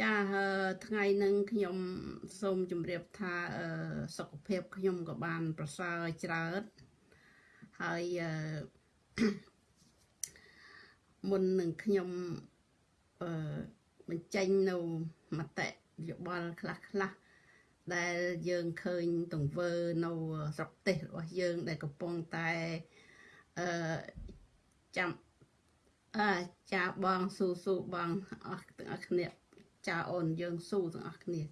ចាថ្ងៃនឹងខ្ញុំសូមជម្រាបថាសុខភាពខ្ញុំក៏បាន ប្រសើរច្រើនហើយមុននឹងខ្ញុំអឺបញ្ចេញនៅមតិយោបល់ខ្លះខ្លះដែលយើងឃើញទង្វើនៅស្រុកទេសរបស់យើងដែលកំពុងតែអឺចាំអើចាបងស៊ូស៊ូបងអស់ទាំងអស់គ្នា ចាអូនយើងស៊ូទាំងអស់គ្នា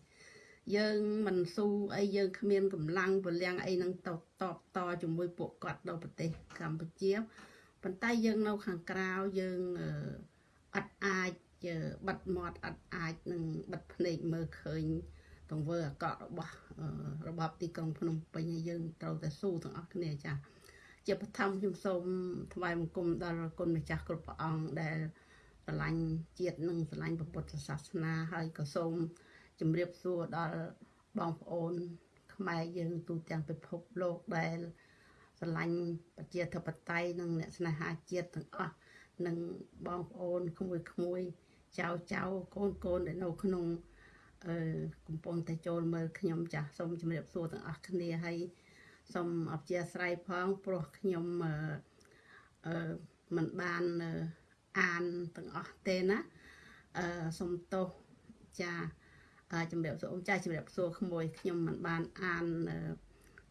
យើងមិនស៊ូអីយើងគ្មានកម្លាំងពលំអីនឹងតបតបតជាមួយពួកគាត់នៅប្រទេសកម្ពុជាប៉ុន្តែយើងនៅខាងក្រៅយើងអត់អាចបិទមាត់អត់អាចនឹងបិទភ្នែកមើលឃើញទង្វើអាក្រក់របស់របបទីក្រុងភ្នំពេញយើងត្រូវតែស៊ូទាំងអស់គ្នាចាជាបឋមខ្ញុំសូមថ្វាយបង្គំដល់គុណម្ចាស់គ្រប់ព្រះអង្គដែល ស្រឡាញ់ជាតិនិងស្រឡាញ់ពុទ្ធសាសនាហើយក៏សូមជម្រាបសួរដល់បងប្អូន ខ្មែរយើងទូទាំងពិភពលោកដែលស្រឡាញ់ប្រជាធិបតេយ្យនិងអ្នកស្នេហាជាតិទាំងអស់និងបងប្អូនក្មួយក្មួយចៅចៅកូនកូនដែលនៅក្នុងអឺកំពុងតែចូលមើលខ្ញុំចាស់សូមជម្រាបសួរទាំងអស់គ្នាហើយសូមអធិស្ឋានផងព្រោះខ្ញុំអឺអឺមិនបានអា នទាំងអស់ទេណាអឺសូមទោសចាជំរាបសួរអ៊ំចាជំរាបសួរក្មួយខ្ញុំមិនបានអាន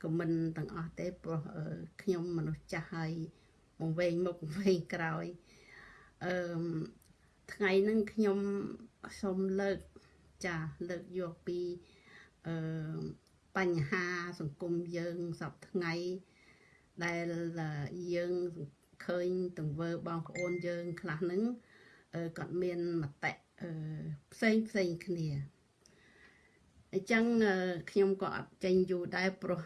ខមមិនទាំងអស់ទេព្រោះខ្ញុំមនុស្សចាស់ហើយមកវែងមុខវែងក្រោយអឺថ្ងៃហ្នឹងខ្ញុំសូមលើកចាលើកយកពីអឺបញ្ហាសង្គមយើងសពថ្ងៃដែលយើង ឃើញទង្វើបងប្អូនយើងខ្លះហ្នឹងគាត់មានមតិផ្សេងផ្សេងគ្នាអញ្ចឹងខ្ញុំក៏អត់ចេញយូរដែរព្រោះ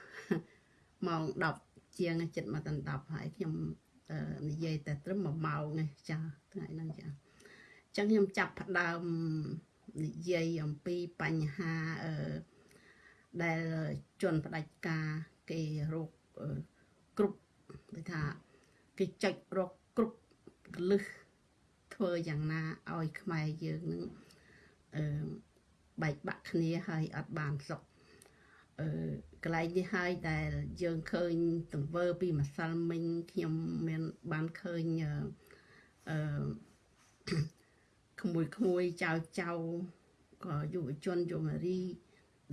ម៉ោង10ជាងចិត្តមកដល់10ហើយខ្ញុំនិយាយតែត្រឹម1ម៉ោងទេចាថ្ងៃហ្នឹងចាអញ្ចឹងខ្ញុំចាប់ផ្ដើមនិយាយអំពីបញ្ហាអឺដែលជនផ្ដាច់ការគេរកគ្រប់គេថា គេចុចរកគ្រប់កលឹះធ្វើយ៉ាងណាឲ្យខ្មែរយើងនឹងអឺបែកបាក់គ្នាហើយអត់បានសុខអឺកន្លែងនេះហើយដែលយើងឃើញទង្វើពីម្សិលមិញខ្ញុំមានបានឃើញអឺក្មួយក្មួយចៅចៅក៏យុវជនយុវនារី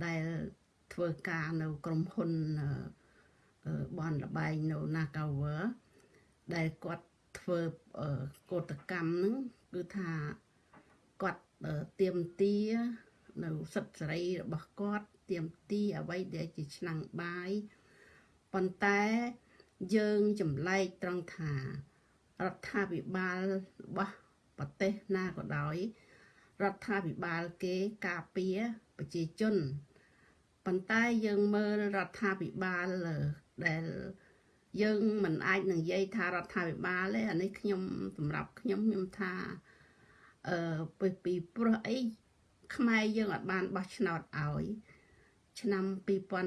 ដែលធ្វើការនៅក្រុមហ៊ុនបនលបែងនៅ Nagawer ដែលគាត់ធ្វើកោតកម្មហ្នឹងគឺថាគាត់ទៀមទានៅសិទ្ធិសេរីរបស់គាត់ទៀមទីអ្វីដែលជាឆ្នាំងបាយប៉ុន្តែយើងចម្លែកត្រង់ថារដ្ឋាភិបាលរបស់ប្រទេសណាក៏ដោយរដ្ឋាភិបាលគេការពារប្រជាជនប៉ុន្តែយើងមើលរដ្ឋាភិបាលដែល យើងមិនអាចនឹងនិយាយថារដ្ឋាភិបាលទេអានេះខ្ញុំសម្រាប់ខ្ញុំខ្ញុំថាអឺពីពីព្រោះអីខ្មែរយើងអត់បានបោះឆ្នោតឲ្យឆ្នាំ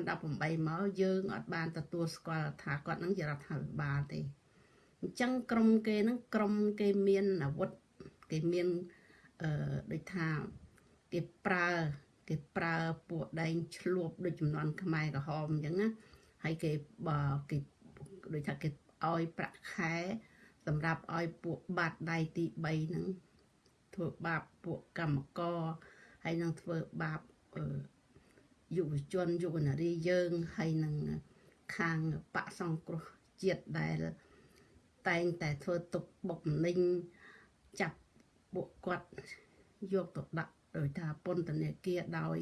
2018មកយើងអត់បានទទួលស្គាល់ថាគាត់នឹងជារដ្ឋាភិបាលទេអញ្ចឹងក្រមគេនឹងក្រមគេមានអាវុធគេមានអឺដូចថាគេប្រើគេប្រើពួកដែងឆ្លួបដូចចំនួនខ្មែរក្រហមអញ្ចឹងណាហើយគេបើគេ ដូចថាគេឲ្យប្រាក់ខែសម្រាប់ឲ្យពួកបាត់ដៃទី3ហ្នឹងធ្វើបាបពួកកម្មករហើយនឹងធ្វើបាបយុវជនយុវនារីយើងហើយនឹងខាងបកសង្គ្រោះជាតិដែលតែងតែធ្វើទុកបុកម្នេញចាប់ពួកគាត់យកទៅដាក់ដោយថាពន្ធនាគារដោយ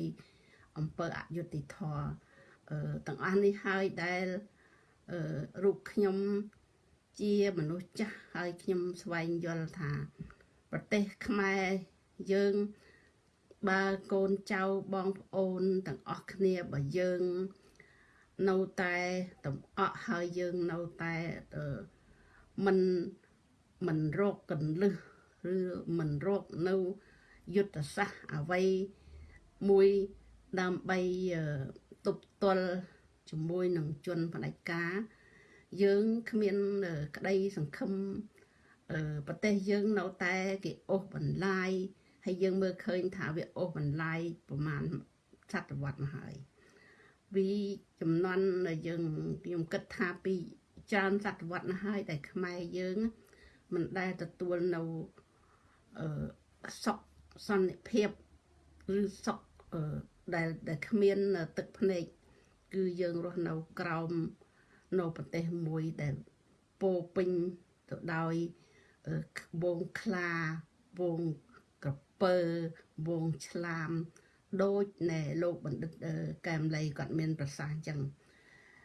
អង្គើអយុធធរទាំងអស់នេះហើយដែល រូបខ្ញុំជាមនុស្សចាស់ហើយខ្ញុំស្វែងយល់ថា ប្រទេសខ្មែរយើងបើកូនចៅបងប្អូនទាំងអស់គ្នាបើយើងនៅតែតំអក់ហើយយើងនៅតែមិនមិនរកកន្លឹះឬមិនរកនៅយុទ្ធសាស្ត្រអ្វីមួយដើម្បីទប់ទល់ ជាមួយនឹងជនផ្ដាច់ការយើងគ្មានក្តីសង្ឃឹមប្រទេសយើងនៅតែគេអូសបន្លាយហើយយើងមើលឃើញថាវាអូសបន្លាយប្រហែលសតវត្សមកហើយវាចំនួនយើងខ្ញុំគិតថាពីច្រើនសតវត្សណាស់ហើយតែខ្មែរយើងមិនដែលទទួលនៅអឺសុខសន្តិភាពឬសុខអឺដែលដែលគ្មានទឹកភ្នែក គឺយើងរស់នៅក្រោមនៅប្រទេសមួយដែលពោពេញទៅដោយវងខ្លាវងក្រពើវងឆ្លាមដូចណែលោកបណ្ឌិតកែមលីគាត់មាន ប្រសាសន៍អញ្ចឹង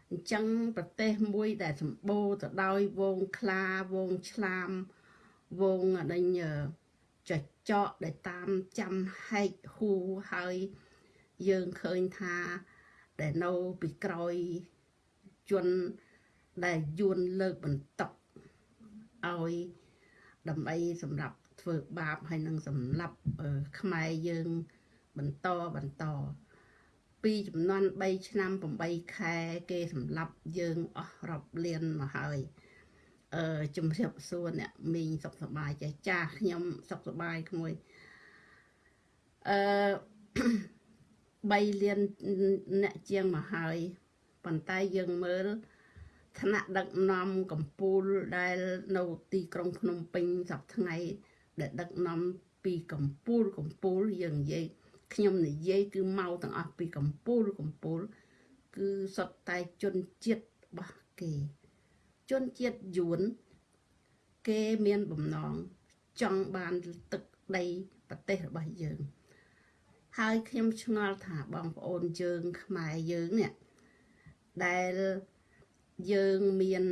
អញ្ចឹងប្រទេសមួយដែលសម្បូរទៅដោយវងខ្លាវងឆ្លាមវងអដេញចចកដែលតាមចាំហែកហ៊ូហើយយើងឃើញថា ដែលនៅពីក្រោយជនដែលយួនលើកបន្តុកឲ្យដើម្បីសម្រាប់ធ្វើបាបហើយនឹងសម្រាប់ខ្មែរយើងបន្តបន្តពីចំនួន3ឆ្នាំ8ខែគេសម្លាប់យើងអស់រាប់លានមកហើយអឺជំរាបសួរអ្នកមីងសុខសប្បាយចាស់ចាស់ខ្ញុំសុខសប្បាយក្មួយអឺ 3លានអ្នកជាងមកហើយប៉ុន្តែយើងមើលឋានៈដឹកនាំកម្ពុជាដែលនៅទីក្រុងភ្នំពេញសប្តាហ៍ថ្ងៃ ដែលដឹកនាំពីកម្ពុជាកម្ពុជាយើងនិយាយខ្ញុំនិយាយគឺមកទាំងអស់ពីកម្ពុជាកម្ពុជាគឺសុទ្ធតែជនជាតិរបស់គេ ជនជាតិយួនគេមានបំណងចង់បានទឹកដីប្រទេសរបស់យើង ហើយខ្ញុំឆ្ងល់ថាបងប្អូនយើងខ្មែរយើងនេះដែលយើងមាន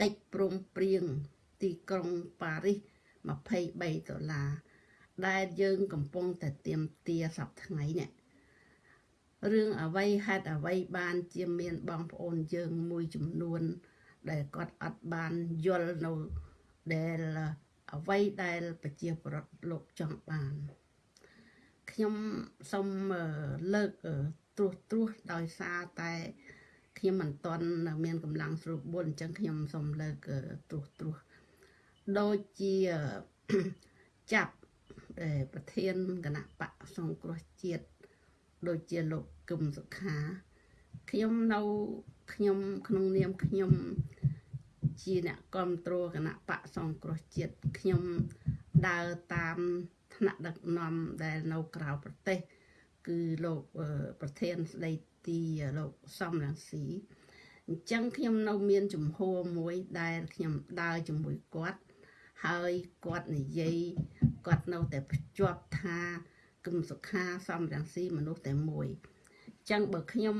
កិច្ចព្រមព្រៀងទីក្រុងប៉ារីស23ដុល្លារដែលយើងកំពុងតែទៀមទាសប្ថ្ងៃនេះរឿងអ្វីហេតុអ្វីបានជាមានបងប្អូនយើងមួយចំនួន ដែលគាត់អត់បានយល់នៅដែល អ្វីដែលប្រជាប្រដ្ឋលោកចង់បានខ្ញុំសូមលើកត្រួសត្រាសដោយសារតែខ្ញុំមិនទាន់មានកម្លាំងស្រួលបុលអញ្ចឹងខ្ញុំសូមលើកត្រួសត្រាសដូចជាចាប់ប្រធានគណៈបកសង្គ្រោះជាតិដូចជាលោកគឹមសុខាខ្ញុំនៅខ្ញុំក្នុងនាមខ្ញុំ ជាអ្នកគ្រប់គ្រងគណៈបកសង្គ្រោះជាតិខ្ញុំដើរតាមថ្នាក់ដឹកនាំដែលនៅក្រៅប្រទេស គឺលោកប្រធានស្ដីទីលោកសំរងស៊ីអញ្ចឹងខ្ញុំនៅមានជំហរមួយដែលខ្ញុំដើរជាមួយគាត់ហើយគាត់និយាយគាត់នៅតែភ្ជាប់ថាគឹមសុខាសំរងស៊ីមនុស្សតែមួយអញ្ចឹងបើខ្ញុំ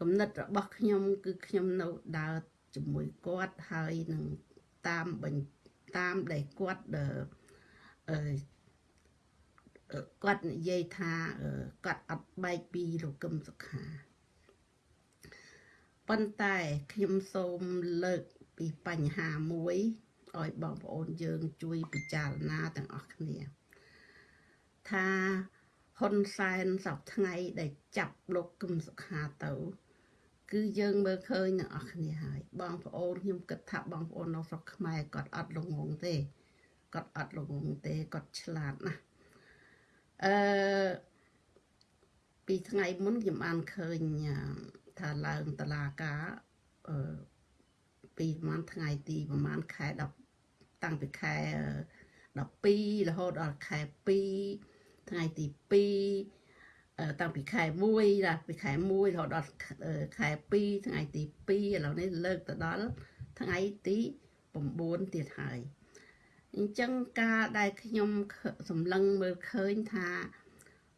គំនិតរបស់ខ្ញុំ គឺខ្ញុំនៅដើរ ជាមួយគាត់ហើយនឹងតាមបញ្តាមដែលគាត់អឺគាត់និយាយថាគាត់អត់បែកពីលោកកឹមសុខាប៉ុន្តែខ្ញុំសូមលើកពីបញ្ហាមួយឲ្យបងប្អូនយើងជួយពិចារណាទាំងអស់គ្នាថាហ៊ុនសែនសពថ្ងៃដែលចាប់លោកគឹមសុខាទៅ គឺយើងមើលឃើញទាំងអស់គ្នាហើយបងប្អូនខ្ញុំគិតថាបងប្អូននៅស្រុកខ្មែរគាត់អត់ល្ងងទេគាត់អត់ល្ងងទេគាត់ឆ្លាតណាស់អឺពីថ្ងៃមុនខ្ញុំបានឃើញថាឡើងតឡាការអឺពីប្រហែលថ្ងៃទីប្រហែលខែ10តាំងពីខែ12រហូតដល់ខែ2ថ្ងៃទី2 តាំងពីខែ1ដល់ពីខែ1រហូតដល់ខែ2ថ្ងៃទី2ឥឡូវនេះលើកទៅដល់ថ្ងៃទី9ទៀតហើយអញ្ចឹងការដែលខ្ញុំសម្លឹងមើលឃើញថា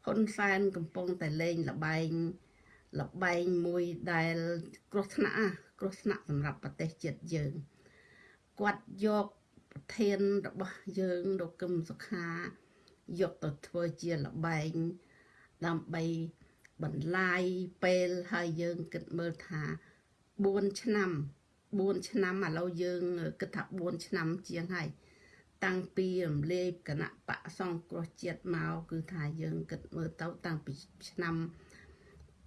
ហ៊ុនសែនកំពុងតែលេងលបែងលបែងមួយដែលគ្រោះថ្នាក់គ្រោះថ្នាក់សម្រាប់ប្រទេសជាតិយើងគាត់យកប្រធានរបស់យើងលោកកឹមសុខាយកទៅធ្វើជាលបែង ដើម្បីបន្លាយពេលហើយយើងគិតមើលថា4ឆ្នាំ4ឆ្នាំឥឡូវយើងគិតថា4ឆ្នាំជាងហើយតាំងពីរំលាយគណៈបកសង្គ្រោះជាតិមកគឺថាយើងគិតមើលទៅតាំងពីឆ្នាំ2017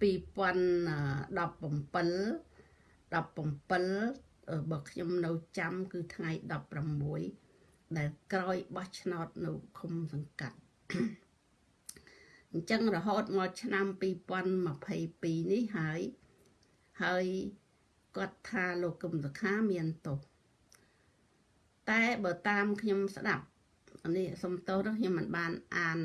17បើខ្ញុំនៅចាំគឺថ្ងៃ16ដែលក្រោយបោះឆ្នោតនៅឃុំសង្កាត់ អញ្ចឹងរហូតមកឆ្នាំ2022នេះហើយហើយគាត់ថាលោកកឹមសុខាមានទោសតែបើតាមខ្ញុំស្ដាប់នេះសុំទោសខ្ញុំមិនបានអាន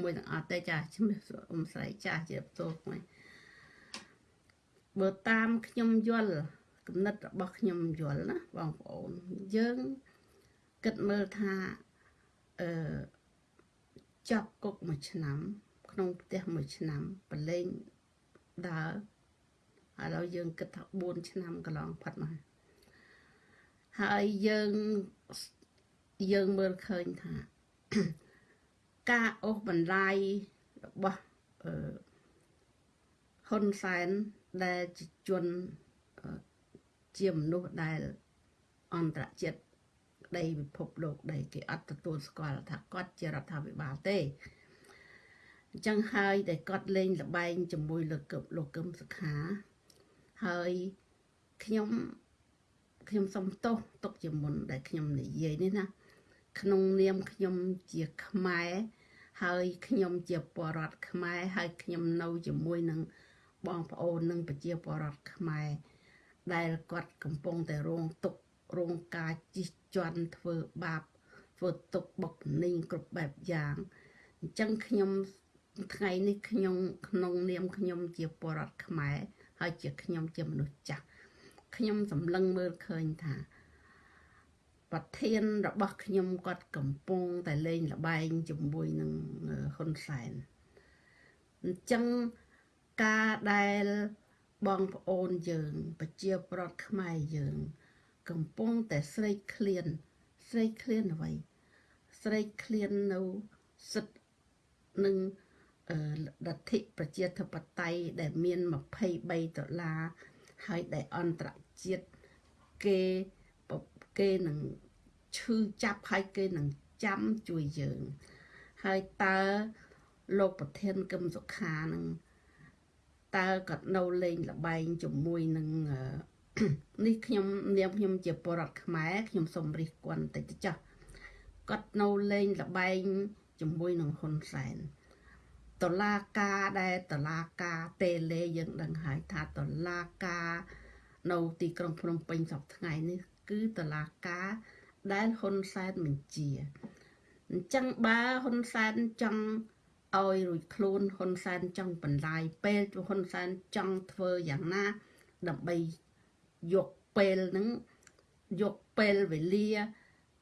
មួយទាំងអត់ទេចាជំរាបសួរអ៊ំស្រីចាស់ជាបទោសមួយបើតាមខ្ញុំយល់គំនិតរបស់ខ្ញុំយល់ណាបងប្អូនយើងគិតមើលថាអឺ ចាប់គុកមួយឆ្នាំ ក្នុងផ្ទះមួយឆ្នាំប្រឡែងដើរឥឡូវយើងគិតថា4ឆ្នាំកន្លងផុតមកហើយយើងយើងមើលឃើញថា ការអូសបន្លាយរបស់អឺហ៊ុនសែនដែលជាជនជាមនុស្សដែលអន្តរជាតិ ដីពិភពលោកដែលគេអត់ទទួលស្គាល់ថាគាត់ជារដ្ឋាភិបាលទេអញ្ចឹងហើយតែគាត់លេងលបែងជាមួយលោកកឹមលោកកឹមសុខាហើយខ្ញុំខ្ញុំសុំទោសទុកជាមុនដែលខ្ញុំនិយាយនេះណាក្នុងនាមខ្ញុំជាខ្មែរហើយខ្ញុំជាពលរដ្ឋខ្មែរហើយខ្ញុំនៅជាមួយនឹងបងប្អូននិងប្រជាពលរដ្ឋខ្មែរដែលគាត់កំពុងតែរងទុក្ខ រងការជិះជាន់ធ្វើបាបធ្វើទុកបុកនីងគ្រប់បែបយ៉ាងអញ្ចឹងខ្ញុំថ្ងៃនេះខ្ញុំក្នុងនាមខ្ញុំជាពលរដ្ឋខ្មែរហើយជាខ្ញុំជាមនុស្សចាស់ខ្ញុំសម្លឹងមើលឃើញថា ប្រធានរបស់ខ្ញុំគាត់កំពុងតែលេងលបែងជាមួយនឹងហ៊ុនសែនអញ្ចឹងការដែលបងប្អូនយើង ប្រជាប្រដ្ឋខ្មែរយើង កំពុងតែស្រេកឃ្លាន ស្រេកឃ្លានអ្វី ស្រេកឃ្លាននៅសិទ្ធនឹងលទ្ធិប្រជាធិបតេយ្យដែលមាន23ដុល្លារហើយដែលអន្តរជាតិគេគេនឹងឈឺចាប់ហើយគេនឹងចាំជួយយើង ហើយតើលោកប្រធានកឹមសុខានឹងតើគាត់នៅលេងលបែងជាមួយនឹង នេះខ្ញុំនាមខ្ញុំជាបរដ្ឋខ្មែរខ្ញុំសូមរិះគន់តិចចាស់គាត់នៅលេងលបែងជាមួយនឹងហ៊ុនសែនតឡាការដែលតឡាការតេលេយើងដឹងហើយថាតឡាការនៅទីក្រុងភ្នំពេញសប្តាហ៍ថ្ងៃនេះ គឺតឡាការដែលហ៊ុនសែនបញ្ជាអញ្ចឹងបើហ៊ុនសែនចង់ឲ្យរួចខ្លួនហ៊ុនសែនចង់បន្លាយពេលហ៊ុនសែនចង់ធ្វើយ៉ាងណាដើម្បី យកពេលហ្នឹងយកពេលវេលា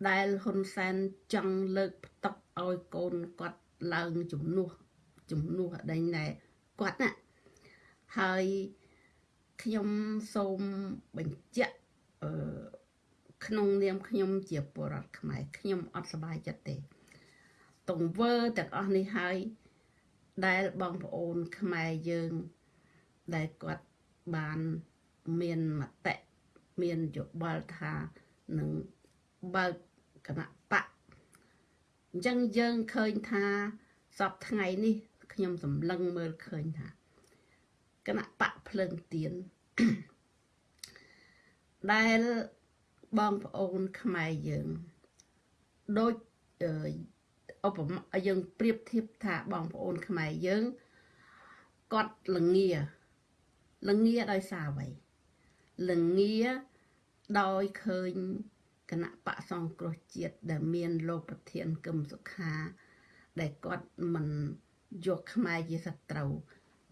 ដែលហ៊ុនសែនចង់លើកផ្ទុកឲ្យកូនគាត់ឡើងជំនួសជំនួសដេញណែគាត់ណាហើយខ្ញុំសូមបញ្ជាក់អឺក្នុងនាមខ្ញុំជាពលរដ្ឋខ្មែរខ្ញុំអត់សប្បាយចិត្តទេទង្វើទាំងអស់នេះហើយដែលបងប្អូនខ្មែរយើងដែលគាត់បាន មានមតិមានយោបល់ថានឹងបើកគណៈបកអញ្ចឹងយើងឃើញថាសពថ្ងៃនេះខ្ញុំសម្លឹងមើលឃើញថាគណៈបកភ្លើងទៀនដែលបងប្អូនខ្មែរយើងដូចឧបមាយើងប្រៀបធៀបថាបងប្អូនខ្មែរយើងគាត់លងាលងាដោយសារអ្វី លងាដោយឃើញគណៈបកសង្គ្រោះជាតិដែលមានលោកប្រធានកឹមសុខា ដែលគាត់មិនយកខ្មែរជាសត្រូវ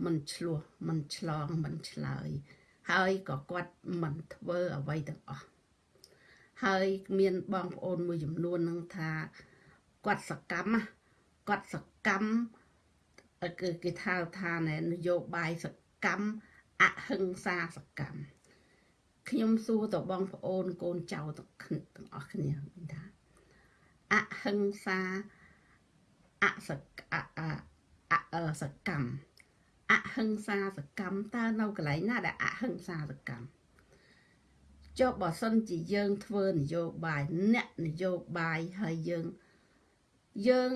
មិនឆ្លោះមិនឆ្លងមិនឆ្លើយ ហើយក៏គាត់មិនធ្វើអ្វីទាំងអស់ហើយមានបងប្អូនមួយចំនួននឹងថាគាត់សកម្មគាត់សកម្មគឺគេថាថាណែនយោបាយសកម្មអហិង្សាសកម្ម ខ្ញុំសួរទៅបងប្អូនកូនចៅទាំងអស់គ្នាថាអហិង្សាអសកអសកម្មអហិង្សាសកម្មតើនៅកន្លែងណាដែលអហិង្សាសកម្មចុះបើសិនជាយើងធ្វើនយោបាយអ្នកនយោបាយហើយយើងយើង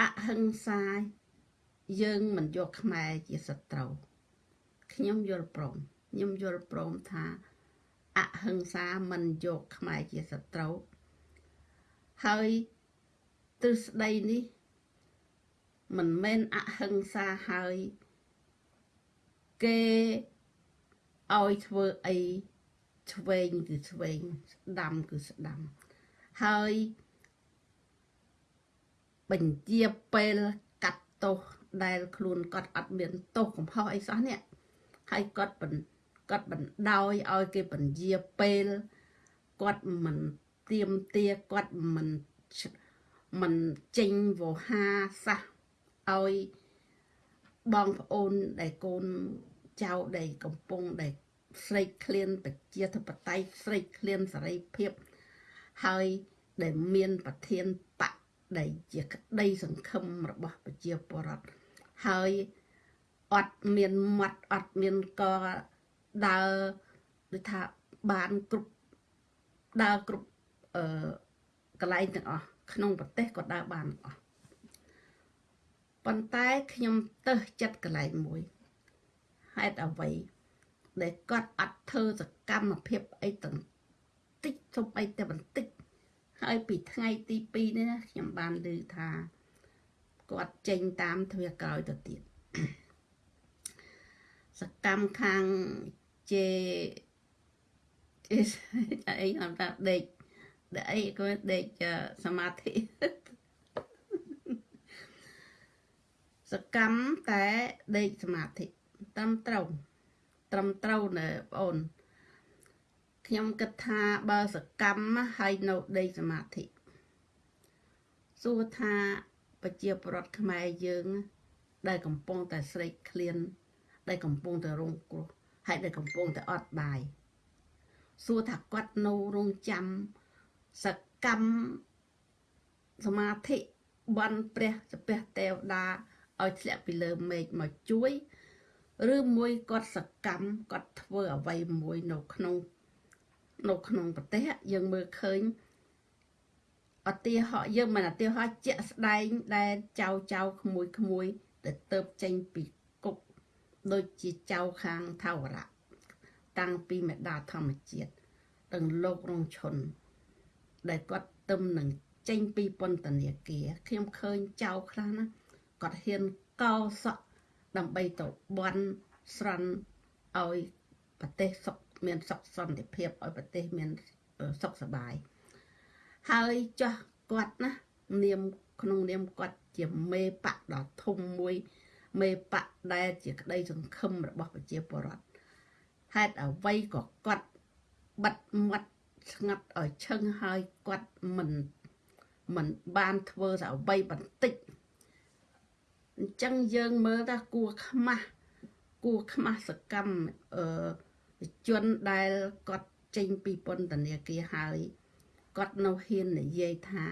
អហិង្សាយើងមិនយកខ្មែរជាសត្រូវខ្ញុំយល់ព្រម ខ្ញុំយល់ព្រមថាអហិង្សាមិនយកខ្មែរជាសត្រូវហើយទ្រឹស្ដីនេះ មិនមែនអហិង្សាហើយគេឲ្យធ្វើអីឆ្វេងគឺឆ្វេងស្ដាំគឺស្ដាំហើយបញ្ជាពេលកាត់ទោសដែលខ្លួនគាត់អត់មានទោសកំហុសអីសោះនេះហើយគាត់បញ្គាត់បណ្ដោយឲ្យគេបញ្ជាពេលគាត់មិនទៀមទាគាត់មិនមិនចេញវោហាសះឲ្យបងប្អូនដែលកូនចៅដែលកំពុងដែលស្រេកឃ្លានប្រជាធិបតេយ្យស្រេកឃ្លានសេរីភាពហើយដែលមានប្រធានបកដែលជាក្តីសង្ឃឹមរបស់ប្រជាពលរដ្ឋហើយអត់មានមាត់អត់មានក ដើរដូចថាបានគ្រប់ដើរគ្រប់អឺកន្លែងទាំងអស់ក្នុងប្រទេសក៏ដើរបានអស់ប៉ុន្តែខ្ញុំទៅចិត្តកន្លែងមួយហេតុអ្វីដែលគាត់អត់ធ្វើសកម្មភាពអីទាំងតិចទុំអីតែបន្តិចហើយពីថ្ងៃទី2នេះខ្ញុំបានឮថាគាត់ចេញតាមទ្វាក្រោយទៅទៀតសកម្មខាង ជេអីខ្ញុំថាដេកដេកអីក៏ដេកសមាធិសកម្មតែដេកសមាធិត្រឹមត្រូវត្រឹមត្រូវណាបងអូនខ្ញុំគិតថាបើសកម្មហើយនៅដេកសមាធិសួរថាប្រជាប្រដ្ឋខ្មែរយើង ដែលកំពុងតែស្រេកឃ្លាន ដែលកំពុងតែរងគ្រោះ ហើយដែលកំពុងតែអត់បាយសួរថាគាត់នៅរងចាំសកម្មសមាធិបន់ព្រះសពះទេវតាឲ្យធ្លាក់ពីលើមេឃមកជួយឬមួយគាត់សកម្មគាត់ធ្វើអ្វីមួយនៅក្នុងនៅក្នុងប្រទេសយើងមើលឃើញអតិហោយើងមិនអតិហោជាក់ស្ដែងដែលចៅចៅក្មួយក្មួយដែលទៅចេញពីគុក ដូចជាចៅខាងថាវរៈតាំងពីមេដាធម្មជាតិទាំងលោករងឈុនដែលគាត់ទឹមនឹងចេញពីពន្ធនាគារខ្ញុំឃើញចៅខ្លះណាគាត់ហ៊ានកោសក់ដើម្បីទៅបន់ស្រន់ឲ្យប្រទេសសុខមានសុខសន្តិភាពឲ្យប្រទេសមានសុខសบายហើយចាស់គាត់ណានាមក្នុងនាមគាត់ជាមេបកដ៏ធំមួយ មេបកដែលជាក្តីសង្ឃឹមរបស់ប្រជាពលរដ្ឋហេតុអ្វីក៏គាត់បិទមាត់ស្ងាត់ឲ្យឈឹងហើយគាត់មិនមិនបានធ្វើតែអ្វីបន្តិចអញ្ចឹងយើងមើលថាគួខ្មាស់គួខ្មាស់សកម្មអឺជនដែលគាត់ចេញពីពន្ធនាគារហើយគាត់នៅហ៊ាននិយាយថា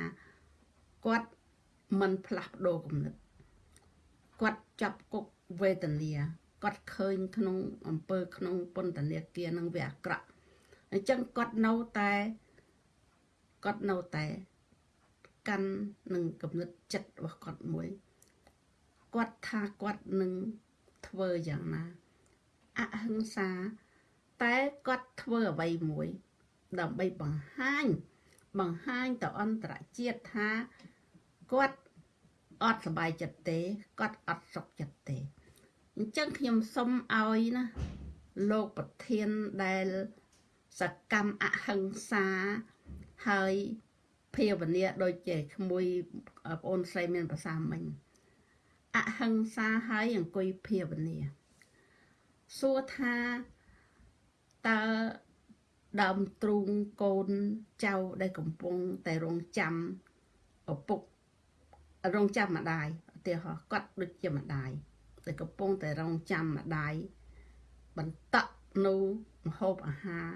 គាត់មិនផ្លាស់ប្ដូរគំនិត គាត់ចាប់គុកវេទនាគាត់ឃើញក្នុងអំពើក្នុងពន្ធនាគារនឹងវាអាក្រក់អញ្ចឹងគាត់នៅតែគាត់នៅតែកាន់នឹងគំនិតចិត្តរបស់គាត់មួយគាត់ថាគាត់នឹងធ្វើយ៉ាងណាអហិង្សាតែគាត់ធ្វើអ្វីមួយ ដើម្បីបង្ហាញ បង្ហាញទៅអន្តរជាតិថាគាត់ អត់សบายចិត្តទេគាត់អត់សុខចិត្តទេអញ្ចឹងខ្ញុំសុំឲ្យណាលោកប្រធានដែលសកម្មអហិង្សាហើយភាវនាដូចជាក្មួយបងអូនស្រីមានប្រសាមិញអហិង្សាហើយអង្គុយភាវនាសួរថាតើដើមទ្រូងកូនចៅដែលកំពុងតែរងចាំឪពុក រងចាំម្ដាយឧទាហរណ៍គាត់ដូចជាម្ដាយដែលកំពុងតែរងចាំម្ដាយបន្តនៅម្ហូបអាហារ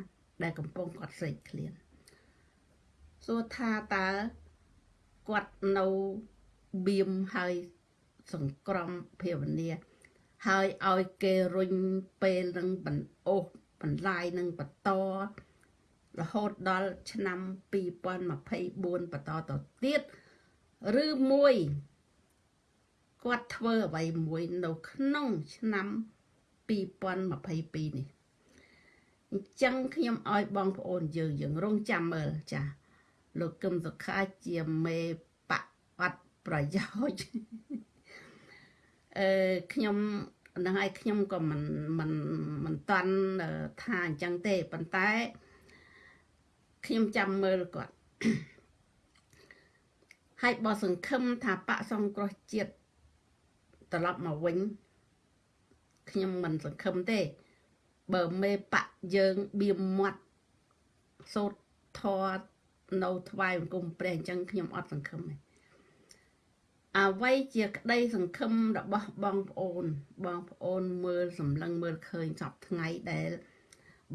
ដែលកំពុងគាត់ស្រេកឃ្លានសួរថាតើគាត់នៅបៀមហើយសង្ក្រមភាវនាហើយឲ្យគេរុញពេលនឹងបណ្អូសបន្លាយនឹងបន្តរហូតដល់ឆ្នាំ2024បន្តទៅទៀត ឬមួយគាត់ធ្វើអ្វីមួយនៅក្នុងឆ្នាំ2022នេះអញ្ចឹងខ្ញុំឲ្យបងប្អូនយើងយើងរងចាំមើលចាលោកកឹមសុខាជាមេបកអត់ប្រយោជន៍អឺខ្ញុំនឹងឲ្យខ្ញុំក៏មិនមិនមិនតាន់ថាអញ្ចឹងទេប៉ុន្តែខ្ញុំចាំមើលគាត់ ហើយបើសង្ឃឹមថាបកសង្គ្រោះជាតិត្រឡប់មកវិញខ្ញុំមិនសង្ឃឹមទេ បើមេបកយើងបៀមមាត់សូត្រធរនៅថ្វាយបង្គំព្រះអញ្ចឹងខ្ញុំអត់សង្ឃឹមទេអ្វីជាក្តីសង្ឃឹមរបស់បងប្អូន បងប្អូនមើលសម្លឹងមើលឃើញសពថ្ងៃដែល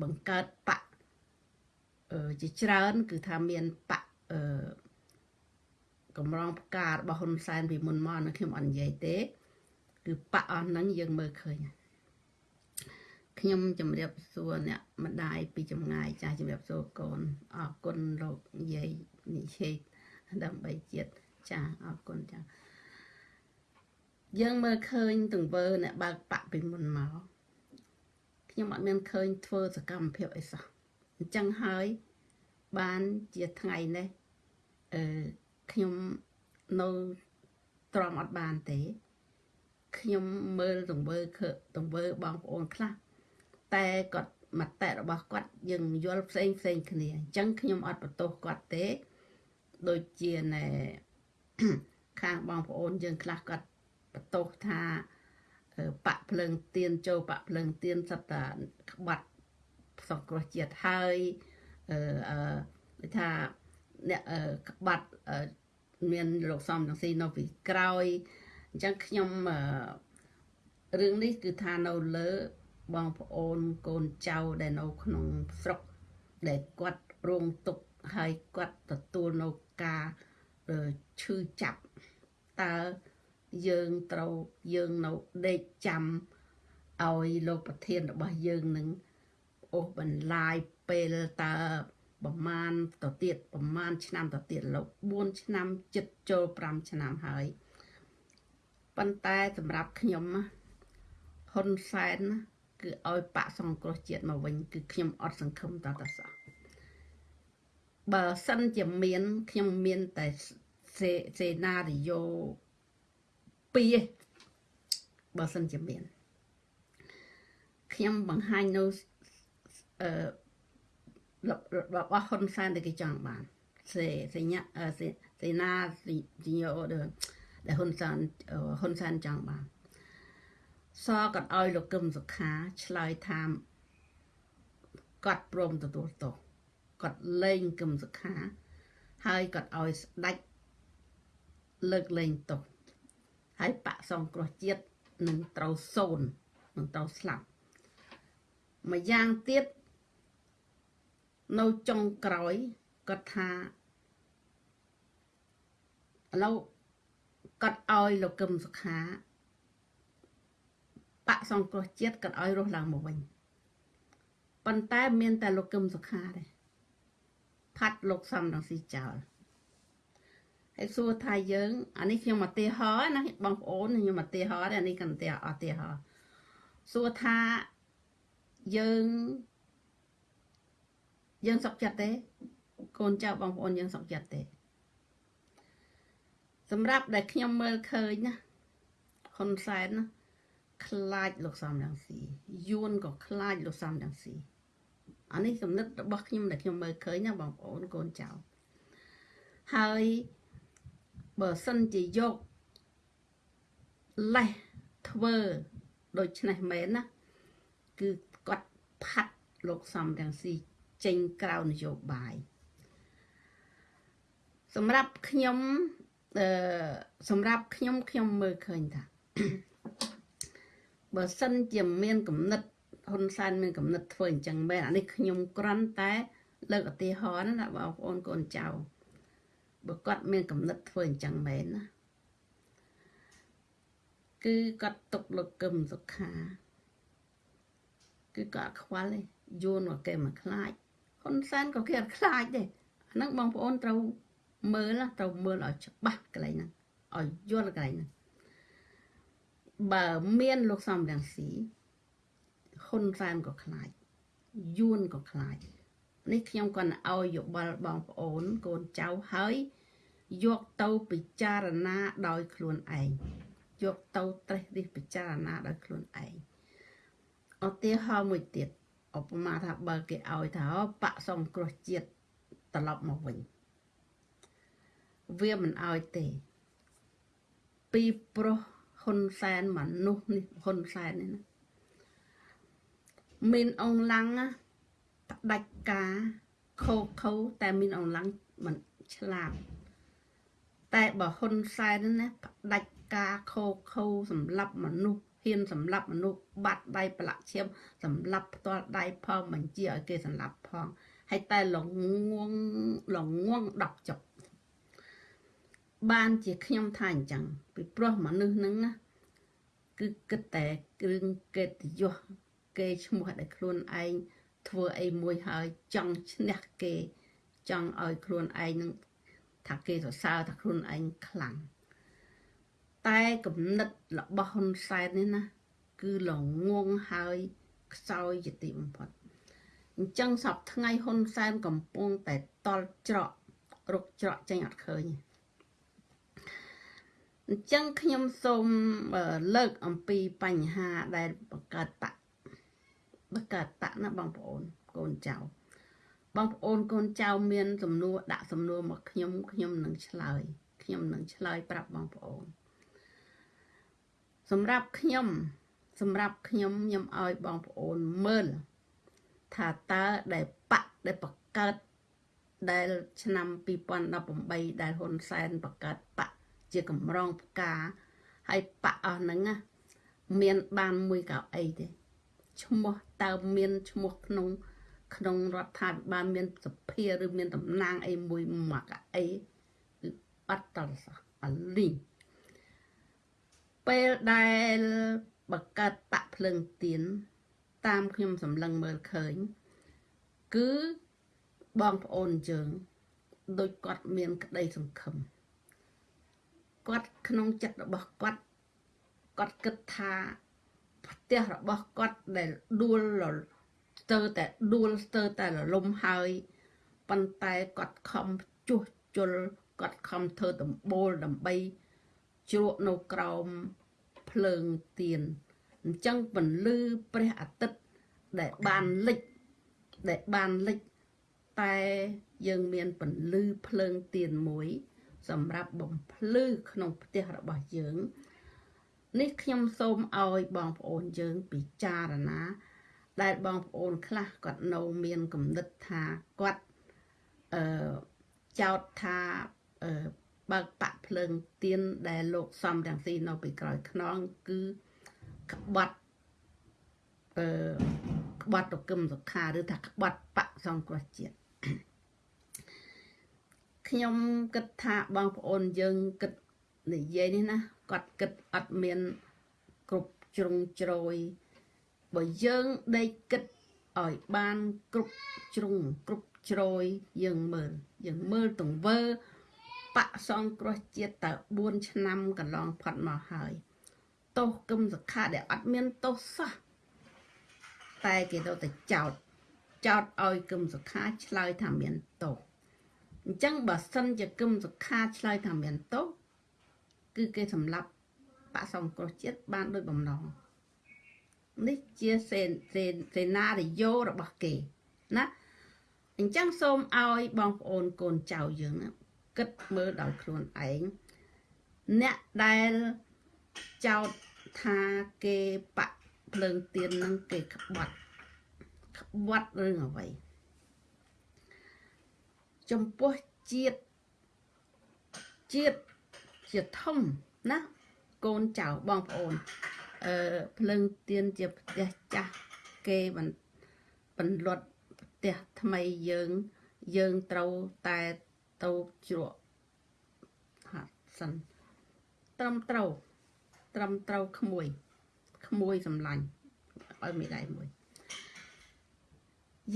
បង្កើតបកអឺជាច្រើន គឺថាមានបកអឺ កម្រងផ្ការបស់ហ៊ុនសែនពីមុនមកនៅខ្ញុំអត់និយាយទេ គឺបកអស់ហ្នឹងយើងមើលឃើញខ្ញុំជម្រាបសួរអ្នកម្ដាយពីចម្ងាយចាស់ជម្រាបសួរកូនអរគុណលោកយាយនិយាយដើម្បីជាតិចាអរគុណចាយើងមើលឃើញទង្វើអ្នកបើកបាក់ពីមុនមកខ្ញុំអត់មានឃើញធ្វើសកម្មភាពអីសោះអញ្ចឹងហើយបានជាថ្ងៃនេះអឺ ខ្ញុំនៅទ្រាំអត់បានទេ ខ្ញុំមើលទង្វើគឺទង្វើបងប្អូនខ្លះតែគាត់មតិរបស់គាត់យើងយល់ផ្សេងផ្សេងគ្នាអញ្ចឹងខ្ញុំអត់បន្ទោសគាត់ទេ ដូចជាណែខាងបងប្អូនយើងខ្លះគាត់បន្ទោសថាបាក់ភ្លើងទៀនចូលបាក់ភ្លើងទៀនសត្វតាក្បាត់សង្គ្រោះជាតិហើយអឺអឺថាអ្នកក្បាត់ មានលោកសំទាំងស៊ីនៅពីក្រោយអញ្ចឹងខ្ញុំរឿងនេះគឺថានៅលើបងប្អូនកូនចៅដែលនៅក្នុងស្រុកដែលគាត់រងទុក្ខហើយគាត់ទទួលនៅការឈឺចាប់តើយើងត្រូវយើងនៅដេកចាំឲ្យលោកប្រធានរបស់យើងនឹងអូសបន្លាយពេលតើ ប្រមាណទៅទៀតប្រមាណឆ្នាំទៅទៀតលោក4ឆ្នាំចិត្តចូល5ឆ្នាំហើយប៉ុន្តែសម្រាប់ខ្ញុំហ៊ុនសែនគឺឲ្យបាក់សង្គ្រោះជាតិមកវិញ គឺខ្ញុំអត់សង្ឃឹមតតសោះបើសិនជាមានខ្ញុំមានតែសេណារីយ៉ូពីរបើសិនជាមានខ្ញុំបង្ហាញនៅអឺ របស់ហ៊ុនសែនដែលគេចង់បានសេសេញសេសេណាសេញអូដែលហ៊ុនសែនហ៊ុនសែនចង់បានសក៏ឲ្យលោកកឹមសុខាឆ្លើយថាគាត់ព្រមទទួលទោសគាត់លែងកឹមសុខា ហើយគាត់ឲ្យស្ដាច់លើកលែងទោសហើយបកសង្គ្រោះជាតិនឹងត្រូវសូននឹងត្រូវស្លាប់មួយយ៉ាងទៀត នៅចុងក្រោយគាត់ថាឥឡូវគាត់ឲ្យលោកកឹមសុខាបកសង្គ្រោះជាតិគាត់ឲ្យរស់ឡើងមកវិញប៉ុន្តែមានតែលោកកឹមសុខាទេផាត់លោកសំរងស៊ីចោលហើយសួរថាយើងអានេះខ្ញុំឧទាហរណ៍ណាបងប្អូនខ្ញុំឧទាហរណ៍អានេះកាន់តែឧទាហរណ៍សួរថាយើង យើងសុខចិត្តទេ កូនចៅបងប្អូនយើងសុខចិត្តទេ សម្រាប់ដែលខ្ញុំមើលឃើញណាហ៊ុនសែនណាខ្លាចលោកសំរងស៊ីយួនក៏ខ្លាចលោកសំរងស៊ីអានេះគំនិតរបស់ខ្ញុំដែលខ្ញុំមើលឃើញណាបងប្អូនកូនចៅហើយបើសិនជាយកលេះធ្វើដូច្នេះមែនណាគឺគាត់ផាត់លោកសំរងស៊ី ចេញក្រៅនយោបាយសម្រាប់ខ្ញុំអឺសម្រាប់ខ្ញុំខ្ញុំមើលឃើញថាបើសិនជាមានគំនិតហ៊ុនសែនមានគំនិតធ្វើអញ្ចឹងមែនអានេះខ្ញុំគ្រាន់តែ លើកឧទាហរណ៍ណាបងប្អូនកូនចៅបើគាត់មានគំនិតធ្វើអញ្ចឹងមែនណាគឺគាត់ຕົកលោកកឹមសុខា គឺគាត់ខ្វល់ទេយួនមកគេមកខ្លាច ហ៊ុនសែនក៏គេអត់ខ្លាចដែរអាហ្នឹងបងប្អូនត្រូវមើលត្រូវមើលឲ្យច្បាស់កន្លែងហ្នឹងឲ្យយល់កន្លែងហ្នឹងបើមានលោកសំរងស៊ីហ៊ុនសែនក៏ខ្លាចយួនក៏ខ្លាចនេះខ្ញុំគាត់ឲ្យយោបល់បងប្អូនកូនចៅហើយយកទៅពិចារណាដោយខ្លួនឯងយកទៅត្រេះរិះពិចារណាដោយខ្លួនឯងឧទាហរណ៍មួយទៀត ឧបមាថាបើគេឲ្យថាបាក់សង្គ្រោះជាតិត្រឡប់មកវិញវាមិនឲ្យទេ ពីប្រុសហ៊ុនសែនមនុស្សនេះហ៊ុនសែននេះណាមានអងឡាំងផ្ដាច់ការខោខោតែមានអងឡាំងមិនឆ្លាតតែបើហ៊ុនសែនណាផ្ដាច់ការខោខោសម្រាប់មនុស្ស ហ៊ានសម្រាប់មនុស្សបាត់ដៃប្រឡាក់ឈាមសម្រាប់ផ្ទាល់ដៃផងបញ្ជាឲ្យគេសម្រាប់ផងហើយតែលងងលងង10ចុកបានជាខ្ញុំថាអញ្ចឹងពីព្រោះមនុស្សហ្នឹងណាគឺគិតតែគ្រឿងកិត្តិយសគេឈ្មោះដែលខ្លួនឯងធ្វើអីមួយហើយចង់ឈ្នះគេចង់ឲ្យខ្លួនឯងនឹងថាគេសរសើរថាខ្លួនឯងខ្លាំង តែគំនិតរបស់ហ៊ុនសែននេះណា គឺល្ងងហើយខ្សោយជាទីបំផុតអញ្ចឹងសពថ្ងៃហ៊ុនសែនកំពុងតែតល់ច្រករុកច្រកចេញអត់ឃើញអញ្ចឹងខ្ញុំសូមលើកអំពីបញ្ហាដែលបង្កើតបកបង្កើតបកណាបងប្អូនកូនចៅបងប្អូនកូនចៅមានសំណួរដាក់សំណួរមកខ្ញុំខ្ញុំនឹងឆ្លើយខ្ញុំនឹងឆ្លើយប្រាប់បងប្អូន សម្រាប់ខ្ញុំ សម្រាប់ខ្ញុំខ្ញុំឲ្យបងប្អូនមើលថាតើដែលបកដែលបង្កើតដែលឆ្នាំ2018ដែលហ៊ុនសែនបង្កើតបកជាកម្រងផ្កាហើយបកអស់ហ្នឹងមានបានមួយកៅអីទេឈ្មោះតើមានឈ្មោះក្នុង ក្នុងរដ្ឋាភិបាលមានសភាឬមានតំណាងអីមួយមកអីគឺអត់តលសោះអលីង ពេលដែលបកកើតបកភ្លើងទៀនតាមខ្ញុំសម្លឹងមើលឃើញ គឺបងប្អូនយើងដូចគាត់មានក្តីសង្ឃឹមគាត់ក្នុងចិត្តរបស់គាត់គាត់គិតថាផ្ទះរបស់គាត់ដែលដួលស្ទើរតែដួលស្ទើរតែរលំហើយប៉ុន្តែគាត់ខំជួសជុលគាត់ខំធ្វើដំបូលដើម្បី ជ្រក់នៅក្រោមភ្លើងទៀនអញ្ចឹងពន្លឺព្រះអាទិត្យដែលបានលិចដែលបានលិចតែយើងមានពន្លឺភ្លើងទៀនមួយ សម្រាប់បំភ្លឺក្នុងផ្ទះរបស់យើង នេះខ្ញុំសូមឲ្យបងប្អូនយើងពិចារណា ដែលបងប្អូនខ្លះគាត់នៅមានគំនិតថាគាត់អឺចោតថាអឺ បើកបាក់ភ្លើងទៀនដែលលោកសំរងស៊ីនៅពីក្រោយខ្នងគឺក្បត់អឺក្បត់តកឹមសុខាឬថាក្បត់បកសង្គ្រោះជាតិខ្ញុំគិតថាបងប្អូនយើងគិតនិយាយនេះណាគាត់គិតអត់មានគ្រប់ជ្រុងជ្រោយបើយើងដេកគិតឲ្យបានគ្រប់ជ្រុងគ្រប់ជ្រោយយើងមើលយើងមើលទង្វើ បកសង្គ្រោះជាតិតើ4ឆ្នាំកន្លងផុតមកហើយទោសគឹមសខាដែលអត់មានទោសសោះតែគេទៅតែចោតចោតឲ្យគឹមសខាឆ្លើយថាមានទោសអញ្ចឹងបើសិនជាគឹមសខាឆ្លើយថាមានទោសគឺគេសម្លាប់បកសង្គ្រោះជាតិបានដោយបំណងនេះជាសេសេសេណារីយ៉ូរបស់គេណាអញ្ចឹងសូមឲ្យបងប្អូនកូនចៅយើងណា គិតមើលដោយខ្លួនឯងអ្នកដែលចោតថាគេបាក់ភ្លើងទៀននឹងគេក្បត់ក្បត់រឿងអ្វីចំពោះជាតិជាតិជាធំណាកូនចៅបងប្អូនអឺភ្លើងទៀនជាផ្ទះចាស់គេបន្លត់ផ្ទះថ្មីយើងយើងត្រូវតែ ទៅជ្រក់ហាត់សិនត្រឹមត្រូវត្រឹមត្រូវក្មួយក្មួយសម្លាញ់ឲ្យមេដៃមួយ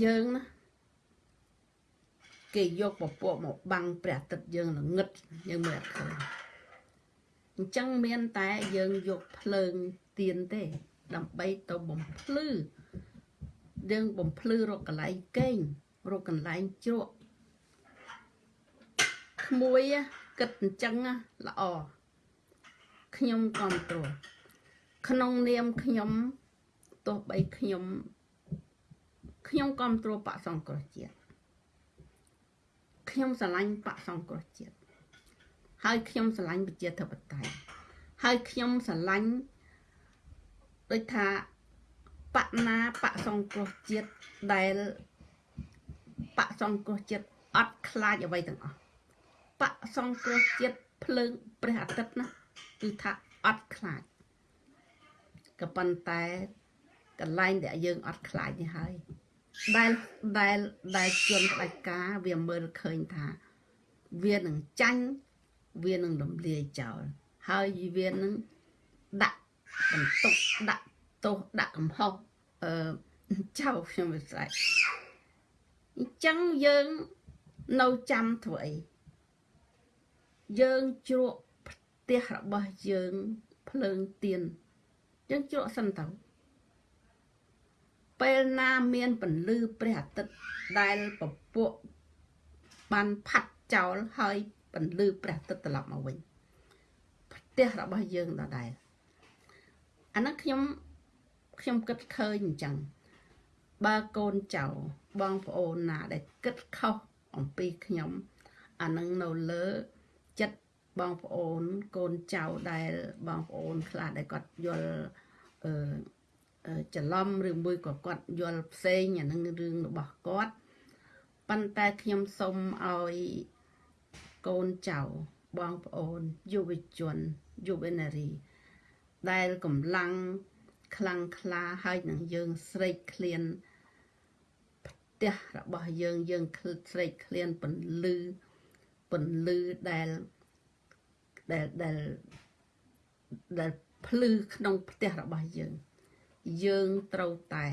យើងណាគេយកពពកមកបាំងព្រះអាទិត្យយើងល្ងឹតយើងមើលអត់ឃើញអញ្ចឹងមានតែយើងយកភ្លើងទៀនទេ ដើម្បីទៅបំភ្លឺយើងបំភ្លឺរកកន្លែងកេងរកកន្លែងជ្រក់ ក្មួយគិតអញ្ចឹងល្អខ្ញុំគ្រប់គ្រងក្នុងនាមខ្ញុំទោះបីខ្ញុំខ្ញុំគ្រប់គ្រងបកសង្គ្រោះជាតិខ្ញុំស្រឡាញ់បកសង្គ្រោះជាតិហើយខ្ញុំស្រឡាញ់ប្រជាធិបតេយ្យហើយខ្ញុំស្រឡាញ់ដូចថាបកណាបកសង្គ្រោះជាតិដែលបកសង្គ្រោះជាតិអត់ខ្លាចអ្វីទាំងអស់ បកសង្គ្រោះជាតិភ្លើងព្រះអាទិត្យណាគឺថាអត់ខ្លាចក៏ប៉ុន្តែកន្លែងដែលយើងអត់ខ្លាចនេះហើយដែលដែលដែលជន់ផ្ដាច់ការវាមើលឃើញថាវានឹងចាញ់វានឹងរំលាយចោលហើយវានឹងដាក់បន្ទុកដាក់ទោសដាក់កំហុសអឺចៅខ្ញុំវាស្រេចអញ្ចឹងយើងនៅចាំធ្វើអី យើងជ្រក់ផ្ទះរបស់យើងភ្លើងទៀនយើងជ្រក់សិនទៅពេលណាមានពន្លឺព្រះអាទិត្យដែលពពួកបានផាត់ចោលហើយពន្លឺព្រះអាទិត្យត្រឡប់មកវិញផ្ទះរបស់យើងដដែលអានោះខ្ញុំខ្ញុំគិតឃើញអញ្ចឹងបើកូនចៅបងប្អូនណាដែលគិតខុសអំពីខ្ញុំអានឹងនៅលើចិត្ត បងប្អូនកូនចៅដែលបងប្អូនខ្លះដែលគាត់យល់អឺច្រឡំឬមួយក៏គាត់យល់ផ្សេងអានឹងរឿងរបស់គាត់ប៉ុន្តែខ្ញុំសូមឲ្យកូនចៅបងប្អូនយុវជនយុវនារី ដែលកម្លាំងខ្លាំងក្លាហើយនឹងយើងស្រេកឃ្លានផ្ទះរបស់យើងយើងស្រេកឃ្លានពន្លឺពន្លឺដែល ដែលដែលដែលភ្លឺក្នុងផ្ទះរបស់យើង យើងត្រូវតែ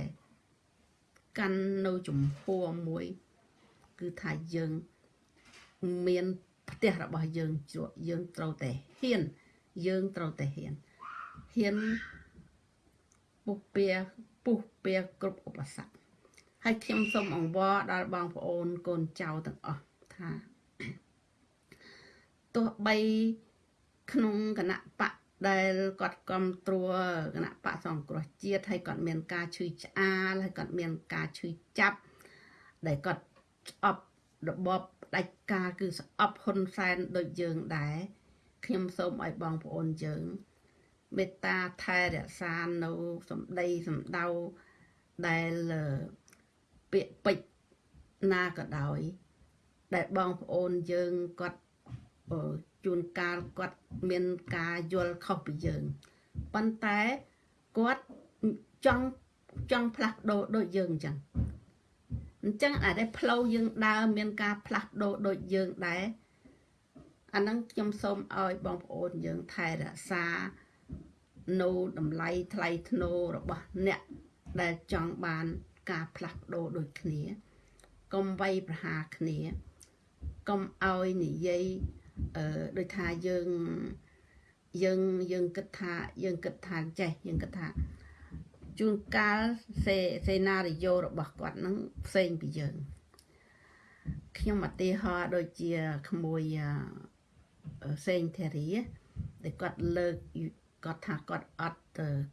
កាន់នៅចំហមួយ គឺថាយើងមានផ្ទះរបស់យើងជ្រក់យើងត្រូវតែហ៊ាន យើងត្រូវតែហ៊ានហ៊ានពុះពៀពុះពៀគ្រប់ឧបសគ្គហើយខ្ញុំសូមអង្វរដល់បងប្អូនកូនចៅទាំងអស់ថាទោះបី ក្នុងគណៈបកដែលគាត់គ្រប់គ្រងគណៈបកសង្គ្រោះជាតិហើយគាត់មានការឈឺឆ្អាលហើយគាត់មានការឈឺចាប់ដែលគាត់ស្អប់របបផ្ដាច់ការគឺស្អប់ហ៊ុនសែនដូចយើងដែរខ្ញុំសូមឲ្យបងប្អូនយើងមេត្តាថែរក្សានៅសម្ដីសម្ដៅដែលពាក្យពេចណាក៏ដោយ ដែលបងប្អូនយើងគាត់ ជួនកាលគាត់មានការយល់ខុសពីយើងប៉ុន្តែគាត់ចង់ចង់ផ្លាស់ប្ដូរដូចយើងអញ្ចឹងអញ្ចឹងអាចផ្លូវយើងដើរមានការផ្លាស់ប្ដូរដូចយើងដែរអាហ្នឹងខ្ញុំសូមឲ្យបងប្អូនយើងថែរក្សានៅតម្លៃថ្លៃធ្នូរបស់អ្នកដែលចង់បានការផ្លាស់ប្ដូរដូចគ្នាកុំវាយប្រហារគ្នាកុំឲ្យនិយាយ អឺដូចថាយើងយើងយើងគិតថាយើងគិតថាចេះយើងគិតថាជួនកាលសេសេណារីយ៉ូរបស់គាត់នឹងផ្សេងពីយើងខ្ញុំឧទាហរណ៍ដូចជាក្មួយសេងធារីដែលគាត់លើកគាត់ថាគាត់អត់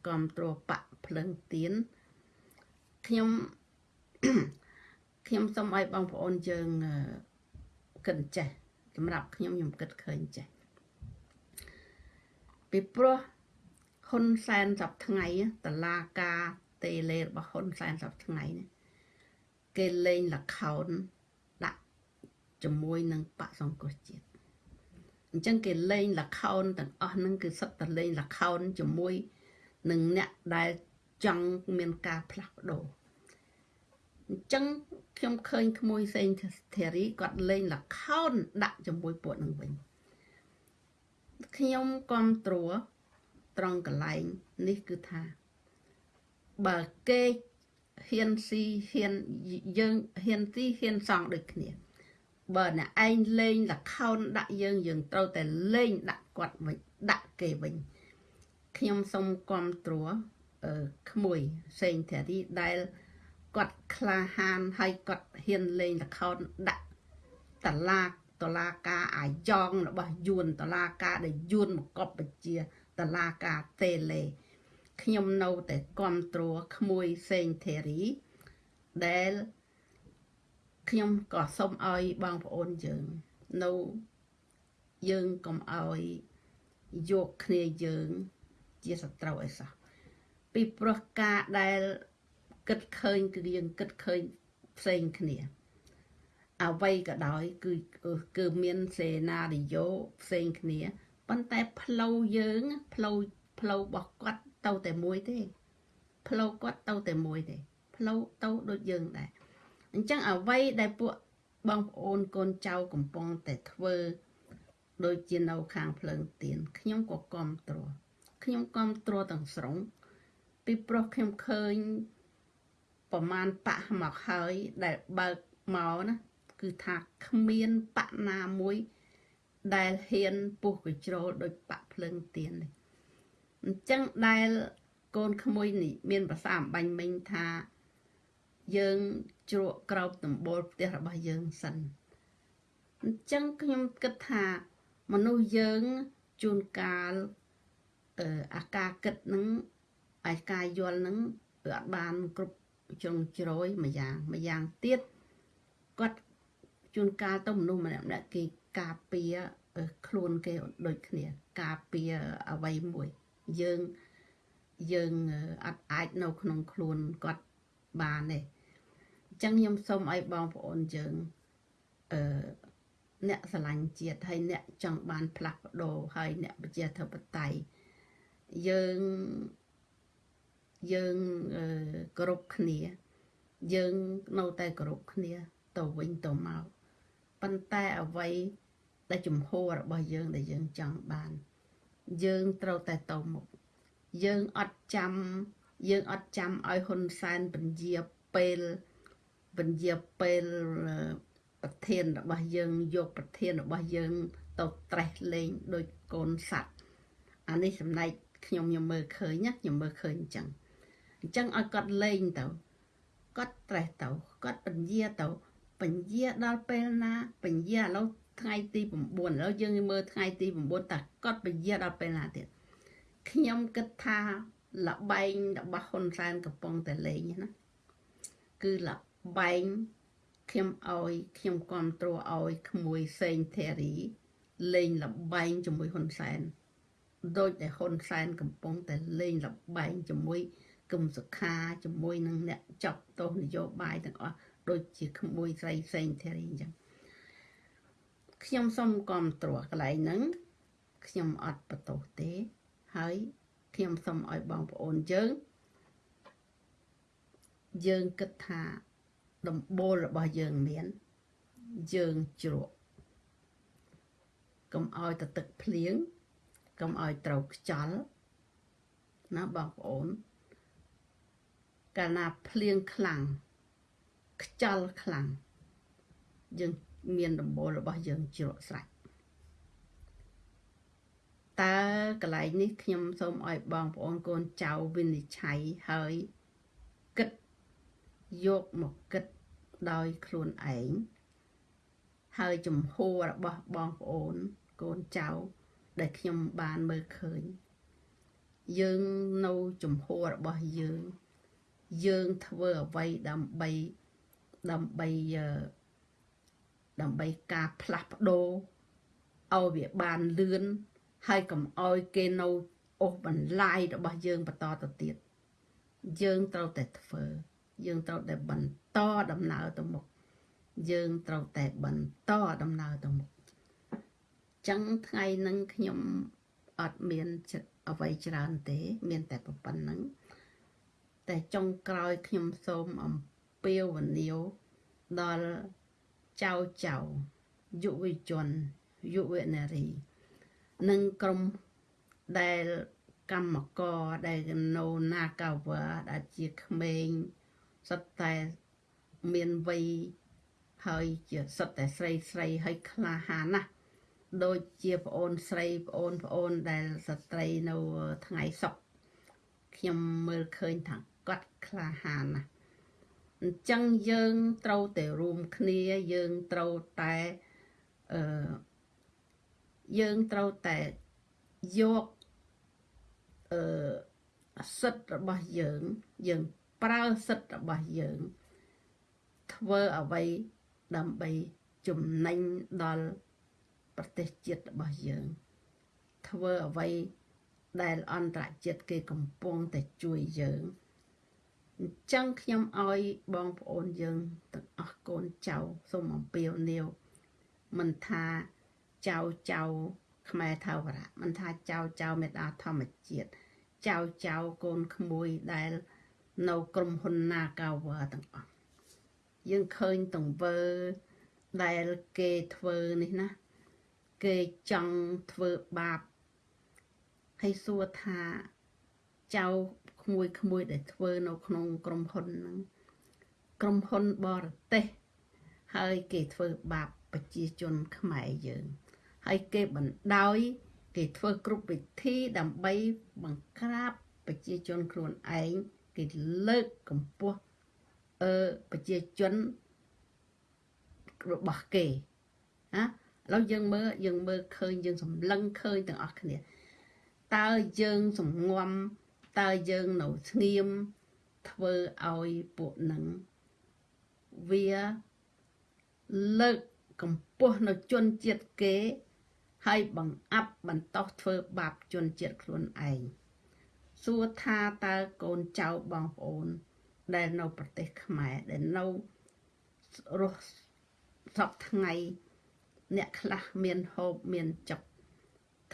គ្រប់គ្រងបកភ្លឹងទៀនខ្ញុំខ្ញុំសូមឲ្យបងប្អូនយើងគិតចេះ សម្រាប់ខ្ញុំខ្ញុំគិតឃើញចេះពីព្រោះហ៊ុនសែនសប្ថ្ងៃតឡាការតេលេរបស់ហ៊ុនសែនសប្ថ្ងៃនេះគេលេងលខោនដាក់ជាមួយនឹងបកសង្គ្រោះជាតិអញ្ចឹងគេលេងលខោនទាំងអស់ហ្នឹងគឺសិតតែលេងលខោនជាមួយនឹងអ្នកដែលចង់មានការផ្លាស់ប្ដូរ អញ្ចឹងខ្ញុំឃើញក្មួយសេងធារីគាត់លេងលខោនដាក់ជាមួយពួកនឹងវិញខ្ញុំគ្រប់ត្រួត្រង់កន្លែងនេះគឺថាបើគេហ៊ានស៊ីហ៊ានយើងហ៊ានស៊ីហ៊ានសងដូចគ្នាបើអ្នកឯងលេងលខោនដាក់យើងយើងត្រូវតែលេងដាក់គាត់វិញដាក់គេវិញខ្ញុំសូមគ្រប់ត្រួអឺក្មួយសេងធារីដែល គាត់ក្លាហានហើយគាត់ហ៊ានលេងល្ខោនដាក់តឡាតឡាការអាយ៉ងរបស់យួនតឡាការដែលយួនមកកប់បជាតឡាការតេលេខ្ញុំនៅតែគ្រប់គ្រងក្មួយសេងធីរីដែលខ្ញុំក៏សូមឲ្យបងប្អូនយើងនៅយើងកុំឲ្យយកគ្នាយើងជាសត្រូវអីសោះពីព្រោះការដែល គិតឃើញគឺយើងគិតឃើញផ្សេងគ្នាអ្វីក៏ដោយគឺគឺមានសេណារីយ៉ូផ្សេងគ្នាប៉ុន្តែផ្លូវយើងផ្លូវផ្លូវរបស់គាត់ទៅតែមួយទេផ្លូវគាត់ទៅតែមួយទេផ្លូវទៅដូចយើងដែរអញ្ចឹងអ្វីដែលពួកបងប្អូនកូនចៅកំពុងតែធ្វើដូចជានៅខាងភ្លើងទៀនខ្ញុំក៏គ្រប់គ្រងខ្ញុំគ្រប់គ្រងទាំងស្រុងពីព្រោះខ្ញុំឃើញ ប្រមាណបៈមកហើយដែលបើកមកណាគឺថាគ្មានបៈណាមួយ ដែលហ៊ានពុះកជ្រោលដោយបៈភ្លើងទៀននេះអញ្ចឹងដែលកូនក្មួយនេះមានភាសាអំបញ្ញមិញថាយើងជ្រក់ក្រោបដំបូលផ្ទះរបស់យើងសិនអញ្ចឹងខ្ញុំគិតថាមនុស្សយើងជួនកាលអឺអាការគិតនឹងអាការយល់នឹងវាអត់បានគ្រប់ ជ្រុងជ្រោយមួយយ៉ាងមួយយ៉ាងទៀតគាត់ជួនកាលទៅមនុស្សម្នាក់ម្នាក់គេការពារខ្លួនគេដូចគ្នាការពារអ្វីមួយយើងយើងអត់អាចនៅក្នុងខ្លួនគាត់បានទេអញ្ចឹងខ្ញុំសូមឲ្យបងប្អូនយើងអឺអ្នកស្រឡាញ់ជាតិហើយអ្នកចង់បានផ្លាស់ប្ដូរហើយអ្នកប្រជាធិបតេយ្យយើង យើងគោរពគ្នា យើងនៅតែគោរពគ្នាទៅវិញទៅមកប៉ុន្តែអ្វីដែលជំហររបស់យើងដែលយើងចង់បាន យើងត្រូវតែទៅមុខយើងអត់ចាំយើងអត់ចាំឲ្យហ៊ុនសែនពញាពេលពញាពេលប្រធានរបស់យើងយកប្រធានរបស់យើងទៅត្រេះលេងដោយកូនសัตว์អានេះចំណែកខ្ញុំខ្ញុំមើលឃើញណាខ្ញុំមើលឃើញអញ្ចឹង អញ្ចឹងឲ្យគាត់លេងទៅគាត់ត្រេះទៅគាត់ពញាទៅពញាដល់ពេលណាពញាឥឡូវថ្ងៃទី9ឥឡូវយើងមើលថ្ងៃទី9តើគាត់ពញាដល់ពេលណាទៀតខ្ញុំគិតថាលបែងរបស់ហ៊ុនសែនកំពុងតែលេងណាគឺលបែងខ្ញុំឲ្យខ្ញុំគ្រប់គ្រងឲ្យក្មួយសេងធារីលេងលបែងជាមួយហ៊ុនសែនដោយតែហ៊ុនសែនកំពុងតែលេងលបែងជាមួយ គឹមសុខាជាមួយនឹងអ្នកចាប់ទោសនយោបាយទាំងអស់ដូចជាក្មួយស្រីសេងធារីអញ្ចឹងខ្ញុំសូមគ្រប់គ្រងកន្លែងហ្នឹងខ្ញុំអត់បន្ទោសទេ ហើយខ្ញុំសូមឲ្យបងប្អូនយើងយើងគិតថាដំបូលរបស់យើងមានយើងជ្រក់កុំឲ្យទៅទឹកភ្លៀងកុំឲ្យត្រូវខ្យល់ណាបងប្អូន កាលណាភ្លៀងខ្លាំងខ្យល់ខ្លាំងយើងមានដំបូលរបស់យើងជ្រក់ស្រេចតើកន្លែងនេះខ្ញុំសូមឲ្យបងប្អូនកូនចៅវិនិច្ឆ័យហើយគិតយកមកគិតដោយខ្លួនឯងហើយចំហរបស់បងប្អូនកូនចៅដែលខ្ញុំបានមើលឃើញយើងនៅចំហរបស់យើង យើងធ្វើអ្វីដើម្បីដើម្បីដើម្បីការផ្លាស់ប្ដូរឲ្យវាបានលឿនហើយកុំឲ្យគេនៅអូសបន្លាយរបស់យើងបន្តទៅទៀតយើងត្រូវតែធ្វើ យើងត្រូវតែបន្តដំណើរទៅមុខយើងត្រូវតែបន្តដំណើរទៅមុខចឹងថ្ងៃហ្នឹងខ្ញុំអត់មានអ្វីច្រើនទេ មានតែប៉ុណ្្នឹង តែចុងក្រោយខ្ញុំសូមអំពាវនាវដល់ចៅចៅយុវជនយុវនារី និងក្រុមដែលកម្មករដែលនៅនាកាវ៉ាដែលជាក្មេងសុទ្ធតែមានវ័យហើយជាសុទ្ធតែស្រីស្រីហើយក្លាហានណាស់ដូចជាប្អូនស្រីប្អូនប្អូនដែលស្ត្រីនៅថ្ងៃសុកខ្ញុំមើលឃើញថា គាត់ក្លាហានណាស់អញ្ចឹងយើងត្រូវតែរួមគ្នាយើងត្រូវតែអឺយើងត្រូវតែយកអឺសិទ្ធិរបស់យើងយើងប្រើសិទ្ធិរបស់យើងធ្វើអ្វីដើម្បីចំណេញដល់ប្រទេសជាតិរបស់យើង ធ្វើអ្វីដែលអន្តរជាតិគេកំពុងតែជួយយើង អញ្ចឹងខ្ញុំឲ្យបងប្អូនយើងទាំងអស់កូនចៅសូមអំពាវនាវមិនថាចៅចៅខ្មែរថាវរៈមិនថាចៅចៅមេដាធម្មជាតិចៅចៅកូនក្មួយដែលនៅក្រុមហ៊ុន Nagawa ទាំងអស់យើងឃើញទង្វើដែលគេធ្វើនេះណា គេចង់ធ្វើបាបហើយសួរថាចៅ ក្មួយក្មួយដែលធ្វើនៅក្នុងក្រុមហ៊ុនហ្នឹងក្រុមហ៊ុនបរទេសហើយគេធ្វើបាបប្រជាជនខ្មែរយើង ហើយគេបណ្ដោយគេធ្វើគ្រប់វិធីដើម្បីបង្ក្រាបប្រជាជនខ្លួនឯងគេលើកកម្ពស់អឺប្រជាជនរបស់គេណាឥឡូវយើងមើលយើងមើលឃើញយើងសម្លឹងឃើញទាំងអស់គ្នាតើយើងសំងំ តើយើងនៅស្ងៀមធ្វើឲ្យពួកនឹងវាលើកកម្ពស់នៅជនជាតិគេ ហើយបង្អាប់បន្តោសធ្វើបាបជនជាតិខ្លួនឯងសួរថាតើកូនចៅបងប្អូន ដែលនៅប្រទេសខ្មែរដែលនៅរស់សពថ្ងៃ អ្នកខ្លះមានហូបមានចុក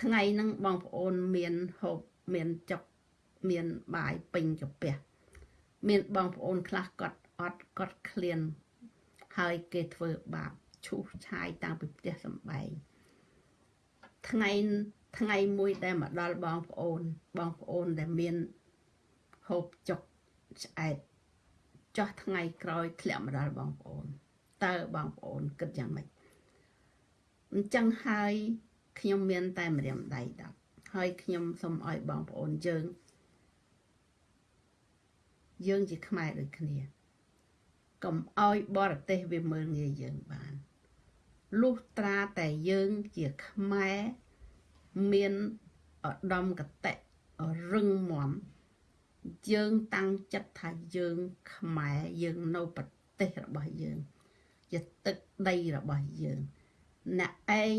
ថ្ងៃហ្នឹងបងប្អូនមានហូបមានចុក មានបាយពេញកាពះមានបងប្អូនខ្លះគាត់អត់គាត់ឃ្លានហើយគេធ្វើបាបឈូសឆាយតាំងពីផ្ទះសំបែងថ្ងៃថ្ងៃមួយដែលមកដល់បងប្អូនបងប្អូនដែលមានហូបចុកឆ្អែតចោះថ្ងៃក្រោយធ្លាក់មកដល់បងប្អូនតើបងប្អូនគិតយ៉ាងម៉េចអញ្ចឹងហើយខ្ញុំមានតែម្រាមដៃដល់ហើយខ្ញុំសូមឲ្យបងប្អូនយើង យើងជាខ្មែរដូចគ្នាកុំឲ្យបរទេសវាមើលងាយយើងបានលុះត្រាតែយើងជាខ្មែរមានឧត្តមកតេរឹងមាំយើងតាំងចិត្តថាយើងខ្មែរយើងនៅប្រទេសរបស់យើងជាទឹកដីរបស់យើងអ្នកឯង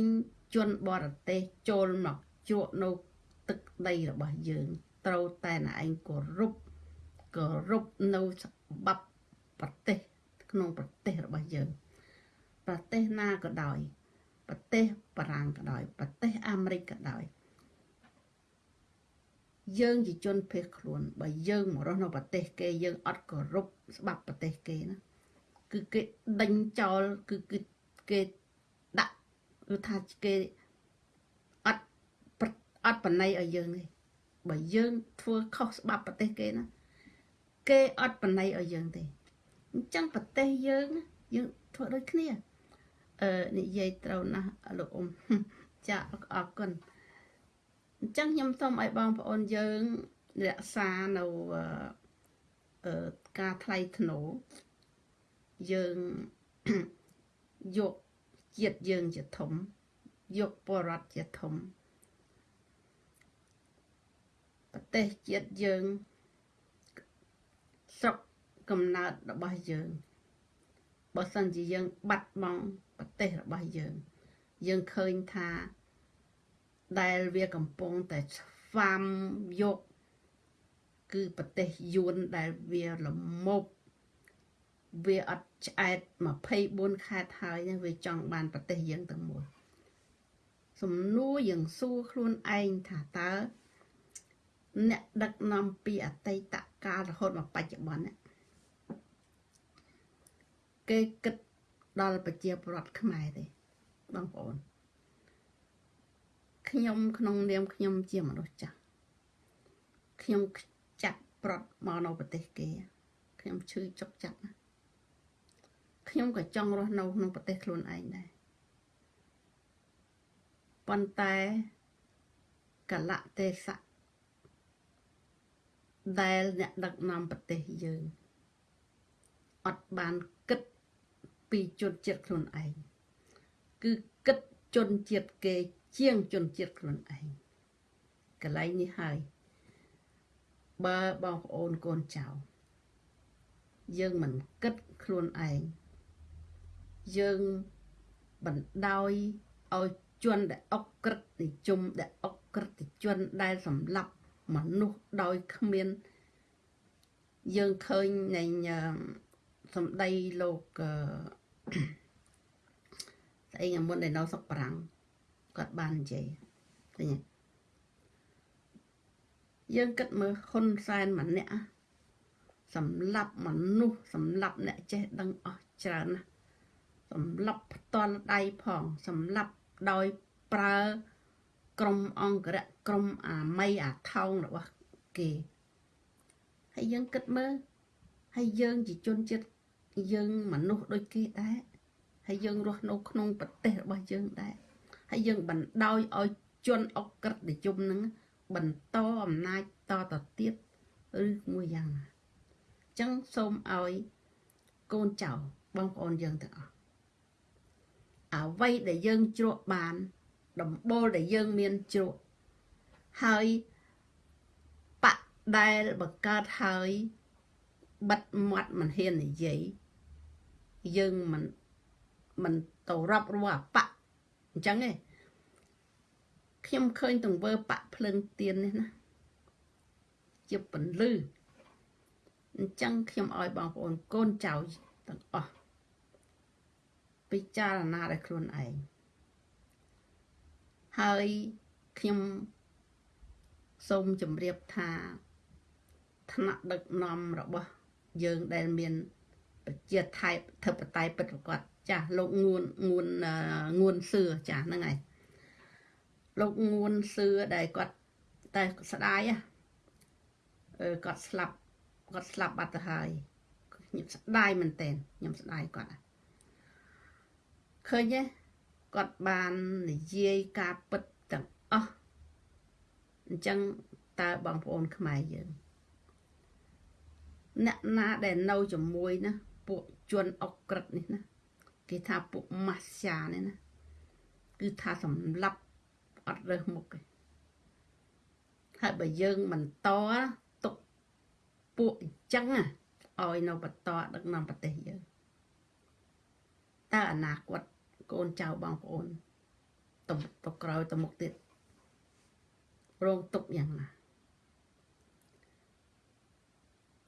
ជនបរទេសចូលមកជក់នៅទឹកដីរបស់យើង ត្រូវតែអ្នកឯងគោរព គោរពនៅច្បាប់ប្រទេសក្នុងប្រទេសរបស់យើងប្រទេសណាក៏ដោយប្រទេសបារាំងក៏ដោយប្រទេសអាមេរិកក៏ដោយយើងជាជនភេសខ្លួនបើយើងមករស់នៅប្រទេសគេយើងអត់គោរពច្បាប់ប្រទេសគេណាគឺគេដេញចោលគឺគឺគេដាក់គឺថាគេអត់អត់បណៃឲ្យយើងទេបើយើងធ្វើខុសច្បាប់ប្រទេសគេណា គេអត់បណៃឲ្យយើងទេអញ្ចឹងប្រទេសយើងយើងធ្វើដូចគ្នាអឺនិយាយត្រូវណាស់លោកអ៊ំចាអរគុណអញ្ចឹងខ្ញុំសូមឲ្យបងប្អូនយើងរក្សានៅអឺការថ្លៃធ្នូយើងយកជាតិយើងជាធំយកបរដ្ឋជាធំប្រទេសជាតិយើង ស្រុកកំណើតរបស់យើងបើសិនជាយើងបាត់បង់ប្រទេសរបស់យើង យើងឃើញថាដែលវាកំពុងតែស្វាមយកគឺប្រទេសយួនដែលវាលមប់វាអត់ឆ្អែត24ខែហើយវាចង់បានប្រទេសយើងទាំងមួយសំណួរយើងសួរខ្លួនឯងថាតើ អ្នកដឹកនាំពីអតីតកាលរហូតមកបច្ចុប្បន្នគេគិតដល់ប្រជាពលរដ្ឋខ្មែរទេបងប្អូនខ្ញុំក្នុងនាមខ្ញុំជាមនុស្សចាស់ខ្ញុំចាក់ប្រត់មកនៅប្រទេសគេខ្ញុំឈឺចុកចាក់ណាខ្ញុំក៏ចង់រស់នៅក្នុងប្រទេសខ្លួនឯងដែរប៉ុន្តែកលៈទេសៈ ដែលអ្នកដឹកនាំប្រទេសយើងអត់បានគិតពីជនជាតិខ្លួនឯងគឺគិតជនជាតិគេជាងជនជាតិខ្លួនឯងកន្លែងនេះហើយបើបងប្អូនកូនចៅយើងមិនគិតខ្លួនឯងយើងបណ្ដោយឲ្យជនដែលអុកក្រិតនិយមដែលអុកក្រិតជនដែលសម្លាប់ មនុស្សដោយគ្មានយើងឃើញនៃសម្ដីលោកស្អីមុនដែលនៅសុកប្រាំងគាត់បាននិយាយឃើញយើងគិតមើលហ៊ុនសែនម្នាក់សម្លាប់មនុស្សសម្លាប់អ្នកចេះដឹងអស់ច្រើនណាស់សម្លាប់ផ្ទាល់ដៃផងសម្លាប់ដោយប្រើ ក្រុមអង្គរៈក្រុមអាម័យអាថោងរបស់គេហើយយើងគិតមើលហើយយើងជាជនជាតិយើងមនុស្សដូចគេដែរហើយយើងរស់នៅក្នុងប្រទេសរបស់យើងដែរហើយយើងបណ្ដោយឲ្យជនអក្រិតនិយមនឹងបន្តអំណាចតទៅទៀតឬមួយយ៉ាងណាអញ្ចឹងសូមឲ្យកូនចៅបងប្អូនយើងទាំងអស់អ្វីដែលយើងជ្រក់បាន ដំបូលដែលយើងមានជ្រក់ហើយបៈដែលបង្កើតហើយបិទមាត់មិនហ៊ាននិយាយយើងមិនមិនទៅរាប់រੂអាបៈអញ្ចឹងឯងខ្ញុំឃើញទង្វើបៈភ្លើងទៀននេះណាជាពន្លឺអញ្ចឹងខ្ញុំឲ្យបងប្អូនកូនចៅទាំងអស់ពិចារណាដោយខ្លួនឯង ហើយខ្ញុំសូមជម្រាបថាថ្នាក់ដឹកនាំរបស់យើងដែលមានប្រជាថៃធិបតេយ្យពិតប្រកបចាស់លោកងួនងួនងួនសឿចាស់ហ្នឹងហើយលោកងួនសឿដែលគាត់តែស្ដាយអឺគាត់ស្លាប់គាត់ស្លាប់បាត់ទៅហើយខ្ញុំស្ដាយមែនតើខ្ញុំស្ដាយគាត់ឃើញទេ គាត់បាននិយាយការពិតទាំងអស់អញ្ចឹងតើបងប្អូនខ្មែរយើងអ្នកណាដែលនៅជាមួយណាពួកជនអុកក្រិតនេះណាគេថាពួកម៉ាស្យានេះណាគឺថាសម្លាប់អត់រើសមុខទេហើយបើយើងបន្តទុកពួកអញ្ចឹងឲ្យនៅបន្តដឹកនាំប្រទេសយើងតើអនាគត កូនចៅបងប្អូនទៅទៅក្រោយទៅមុខទៀតរងទុកយ៉ាងណា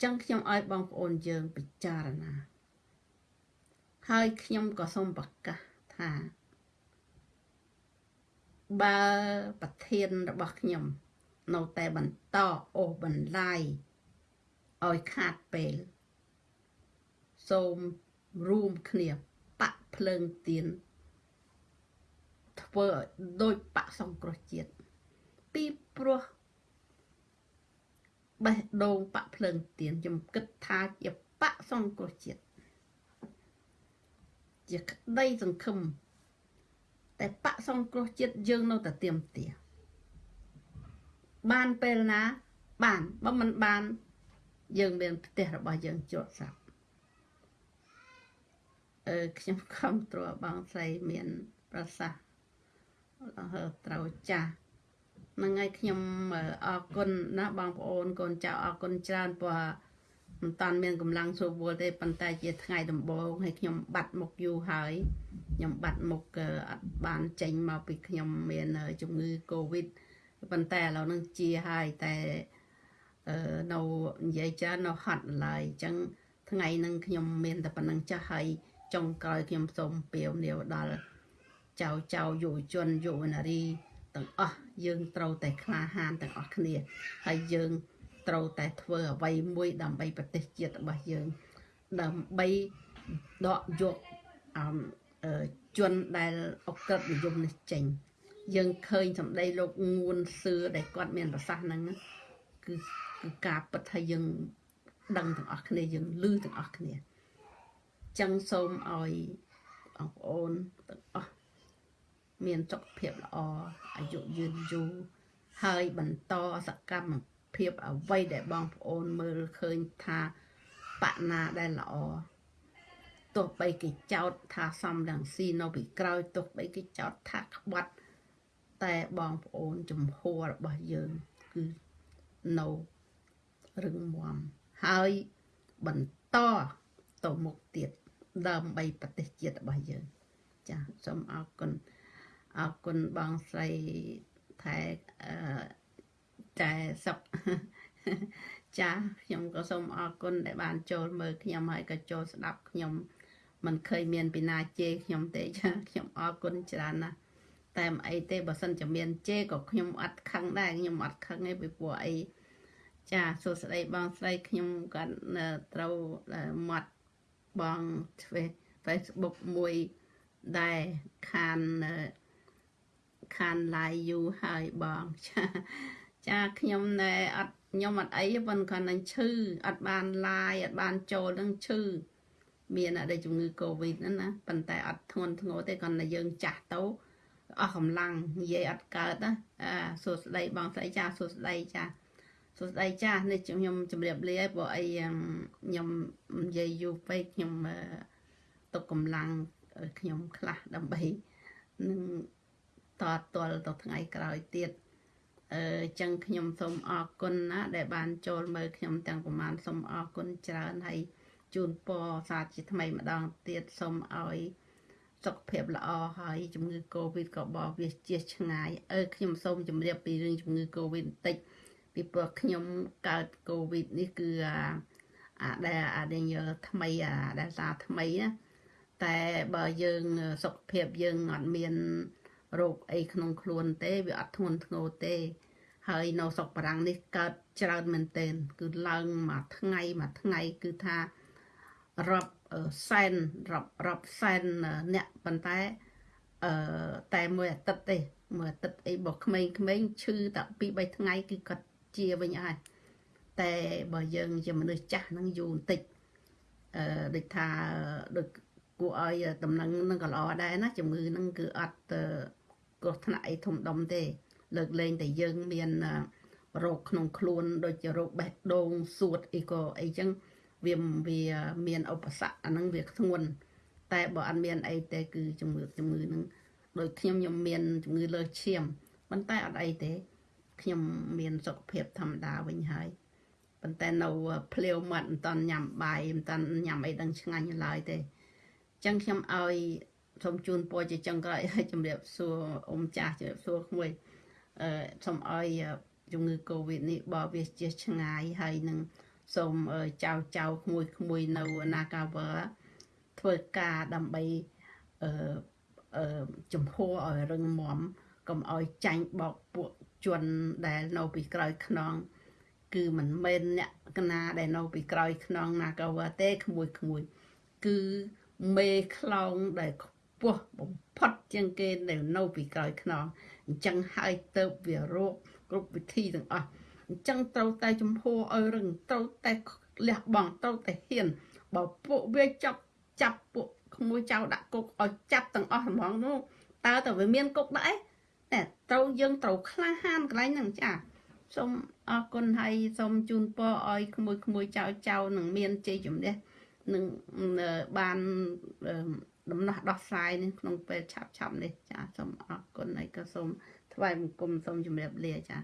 ចឹងខ្ញុំឲ្យបងប្អូនយើងពិចារណា ហើយខ្ញុំក៏សូមប្រកាសថាបើប្រធានរបស់ខ្ញុំ នៅតែបន្តអូសបន្លាយឲ្យខាតពេលសូមរួមគ្នាបាក់ភ្លើងទៀន ធ្វើឲ្យដូចបាក់សង្គ្រោះជាតិពីព្រោះបេះដូងបាក់ភ្លើងទៀនខ្ញុំគិតថាជាបាក់សង្គ្រោះជាតិជាក្តីសង្ឃឹមតែបាក់សង្គ្រោះជាតិយើងនៅតែទៀមទាបានពេលណាបានបើមិនបានយើងមានផ្ទះរបស់យើងជាប់ស្រាប់អឺខ្ញុំខំត្រួតបងស្រីមាន ប្រសាសន៍ ត្រូវចាស់ហ្នឹងហើយខ្ញុំអរគុណណាបងប្អូនកូនចៅអរគុណច្រើនព្រោះមិនតាន់មានកម្លាំងស្រួលវល់ទេប៉ុន្តែជាថ្ងៃដំបូងហើយខ្ញុំបាត់មុខយូរហើយខ្ញុំបាត់មុខអត់បានចេញមកពីខ្ញុំមានជំងឺ Covid ប៉ុន្តែឥឡូវនឹងជាហើយតែនៅនិយាយច្រើននៅហត់ឡើយអញ្ចឹងថ្ងៃនឹងខ្ញុំមានតែប៉ុណ្្នឹងចាស់ហើយចុងក្រោយខ្ញុំសូមពាវនាវដល់ ចៅចៅយុវជនយុវនារីទាំងអស់យើងត្រូវតែក្លាហានទាំងអស់គ្នាហើយយើងត្រូវតែធ្វើអ្វីមួយដើម្បីប្រទេសជាតិរបស់យើងដើម្បីដកយកអឺជនដែលអក្រិតនិយមនេះចេញយើងឃើញសម្ដីលោកងួនសឿដែលគាត់មានប្រសាសន៍ហ្នឹងគឺគឺការពិតថាយើងដឹងទាំងអស់គ្នាយើងឮទាំងអស់គ្នាចឹងសូមឲ្យបងប្អូនទាំងអស់ មានសុខភាពល្អអាយុយឺនយូរហើយបន្តសកម្មភាពអ្វីដែលបងប្អូនមើលឃើញថាបណាដែលល្អទោះបីគេចោតថាសំរងស៊ីនៅពីក្រោយទោះបីគេចោតថាក្បត់តែបងប្អូនចំហររបស់យើងគឺនៅរឹងមាំហើយបន្តទៅមុខទៀតដើម្បីប្រទេសជាតិរបស់យើងចាសូមអរគុណ អរគុណបងស្រីថែអឺតែសុកចាខ្ញុំក៏សូមអរគុណដែលបានចូលមើលខ្ញុំហើយក៏ចូលស្ដាប់ខ្ញុំមិនឃើញមានពីណាជេរខ្ញុំទេចាខ្ញុំអរគុណច្រើនណាស់តែមិនអីទេបើសិនជាមានជេរក៏ខ្ញុំអត់ខឹងដែរខ្ញុំអត់ខឹងទេពីព្រោះអីចាសួស្តីបងស្រីខ្ញុំក៏ត្រូវមាត់បងធ្វើ Facebook មួយដែលខាន ខាន live យូរហើយបងចាចាខ្ញុំណែអត់ខ្ញុំអត់អីប៉ុន្តែគាត់នឹងឈឺអត់បាន live អត់បានចូលនឹងឈឺមានអត់ដែលជំងឺ Covid ហ្នឹងណាប៉ុន្តែអត់ធ្ងន់ធ្ងរទេគាត់តែយើងចាស់ទៅអស់កម្លាំងនិយាយអត់កើតណាអាសួស្ដីបងស្រីចាសួស្ដីចាសួស្ដីចានេះខ្ញុំជម្រាបលាឲ្យព្រោះអីខ្ញុំនិយាយយូរពេកខ្ញុំទុកកម្លាំងខ្ញុំខ្លះដើម្បីនឹង តតល់ទៅថ្ងៃក្រោយទៀតអឺចឹងខ្ញុំសូមអរគុណណាដែលបានចូលមើលខ្ញុំទាំងប្រមាណសូមអរគុណច្រើនហើយជូនពរសាជាថ្មីម្ដងទៀតសូមឲ្យសុខភាពល្អហើយជំងឺ Covid ក៏បោះវាជាឆ្ងាយអឺខ្ញុំសូមជម្រាបពីរឿងជំងឺ Covid បន្តិចពីព្រោះខ្ញុំកើត Covid នេះគឺអាដែលអាដែលថ្មីអាដែលសារថ្មីណាតែបើយើងសុខភាពយើងអត់មាន រោគអីក្នុងខ្លួនទេវាអត់ធ្ងន់ធ្ងរទេ ហើយនៅស្រុកបារាំងនេះកើតច្រើនមែនទែនគឺឡើងមួយថ្ងៃមួយថ្ងៃគឺថារាប់សែនរាប់រាប់សែនអ្នកប៉ុន្តែអឺតែមួយអាទិត្យទេមួយអាទិត្យអីរបស់ក្មេងៗឈឺតែពីរ3ថ្ងៃគឺគាត់ជាវិញហើយតែបើយើងជាមនុស្សចាស់ហ្នឹងយូរបន្តិចអឺដូចថាដូចគួរឲ្យដំណឹងនឹងក៏ល្អដែរណាជំងឺហ្នឹងគឺអត់ គ្រោះថ្នាក់អីធំដុំទេ លើកលែងតែយើងមានរោគក្នុងខ្លួនដូចជារោគបេះដូងសួតអីក៏អីចឹងវាវាមានឧបសគ្គអាហ្នឹងវាធ្ងន់តែបើអត់មានអីទេគឺជំងឺជំងឺហ្នឹងដូចខ្ញុំខ្ញុំមានជំងឺលើឈាមប៉ុន្តែអត់អីទេខ្ញុំមានសុខភាពធម្មតាវិញហើយប៉ុន្តែនៅភ្លាវមាត់មិនតាន់ញ៉ាំបាយមិនតាន់ញ៉ាំអីដឹងឆ្ងាញ់ឡើយទេអញ្ចឹងខ្ញុំឲ្យ សូមជូនពរជាចុងក្រោយឲ្យជំរាបសួរអ៊ំចាស់ជំរាបសួរក្មួយអឺសូមឲ្យជំងឺ Covid នេះបើវាជាឆ្ងាយហើយនឹងសូមចៅចៅក្មួយក្មួយនៅ Nagawer ធ្វើការដើម្បីអឺអឺចំហឲ្យរឹងមាំកុំឲ្យចាញ់បោកពួកជនដែលនៅពីក្រោយខ្នងគឺមិនមែនអ្នកកណាដែលនៅពីក្រោយខ្នង Nagawer ទេក្មួយក្មួយ គឺមេខ្លោងដែលខ្ពស់បំផុតជាងគេដែលនៅពីក្រោយខ្នងអញ្ចឹងហើយទៅវារោគគ្រប់វិធីទាំងអស់អញ្ចឹងត្រូវតែចំហឲ្យរឹងត្រូវតែលះបង់ត្រូវតែហ៊ានបើពួកវាចាប់ចាប់ពួកក្មួយចៅដាក់គុកឲ្យចាប់ទាំងអស់ហ្មងនោះតើតើវាមានគុកដែរតែត្រូវយើងត្រូវក្លាហានកន្លែងហ្នឹងចាសូមអរគុណហើយសូមជូនពរឲ្យក្មួយក្មួយចៅចៅនឹងមានជ័យជំនះនឹងបាន ដំណោះដោះស្រាយនេះក្នុងពេលឆាប់ឆាប់នេះចាសូមអរគុណហើយក៏សូមថ្វាយបង្គំសូមជម្រាបលាចា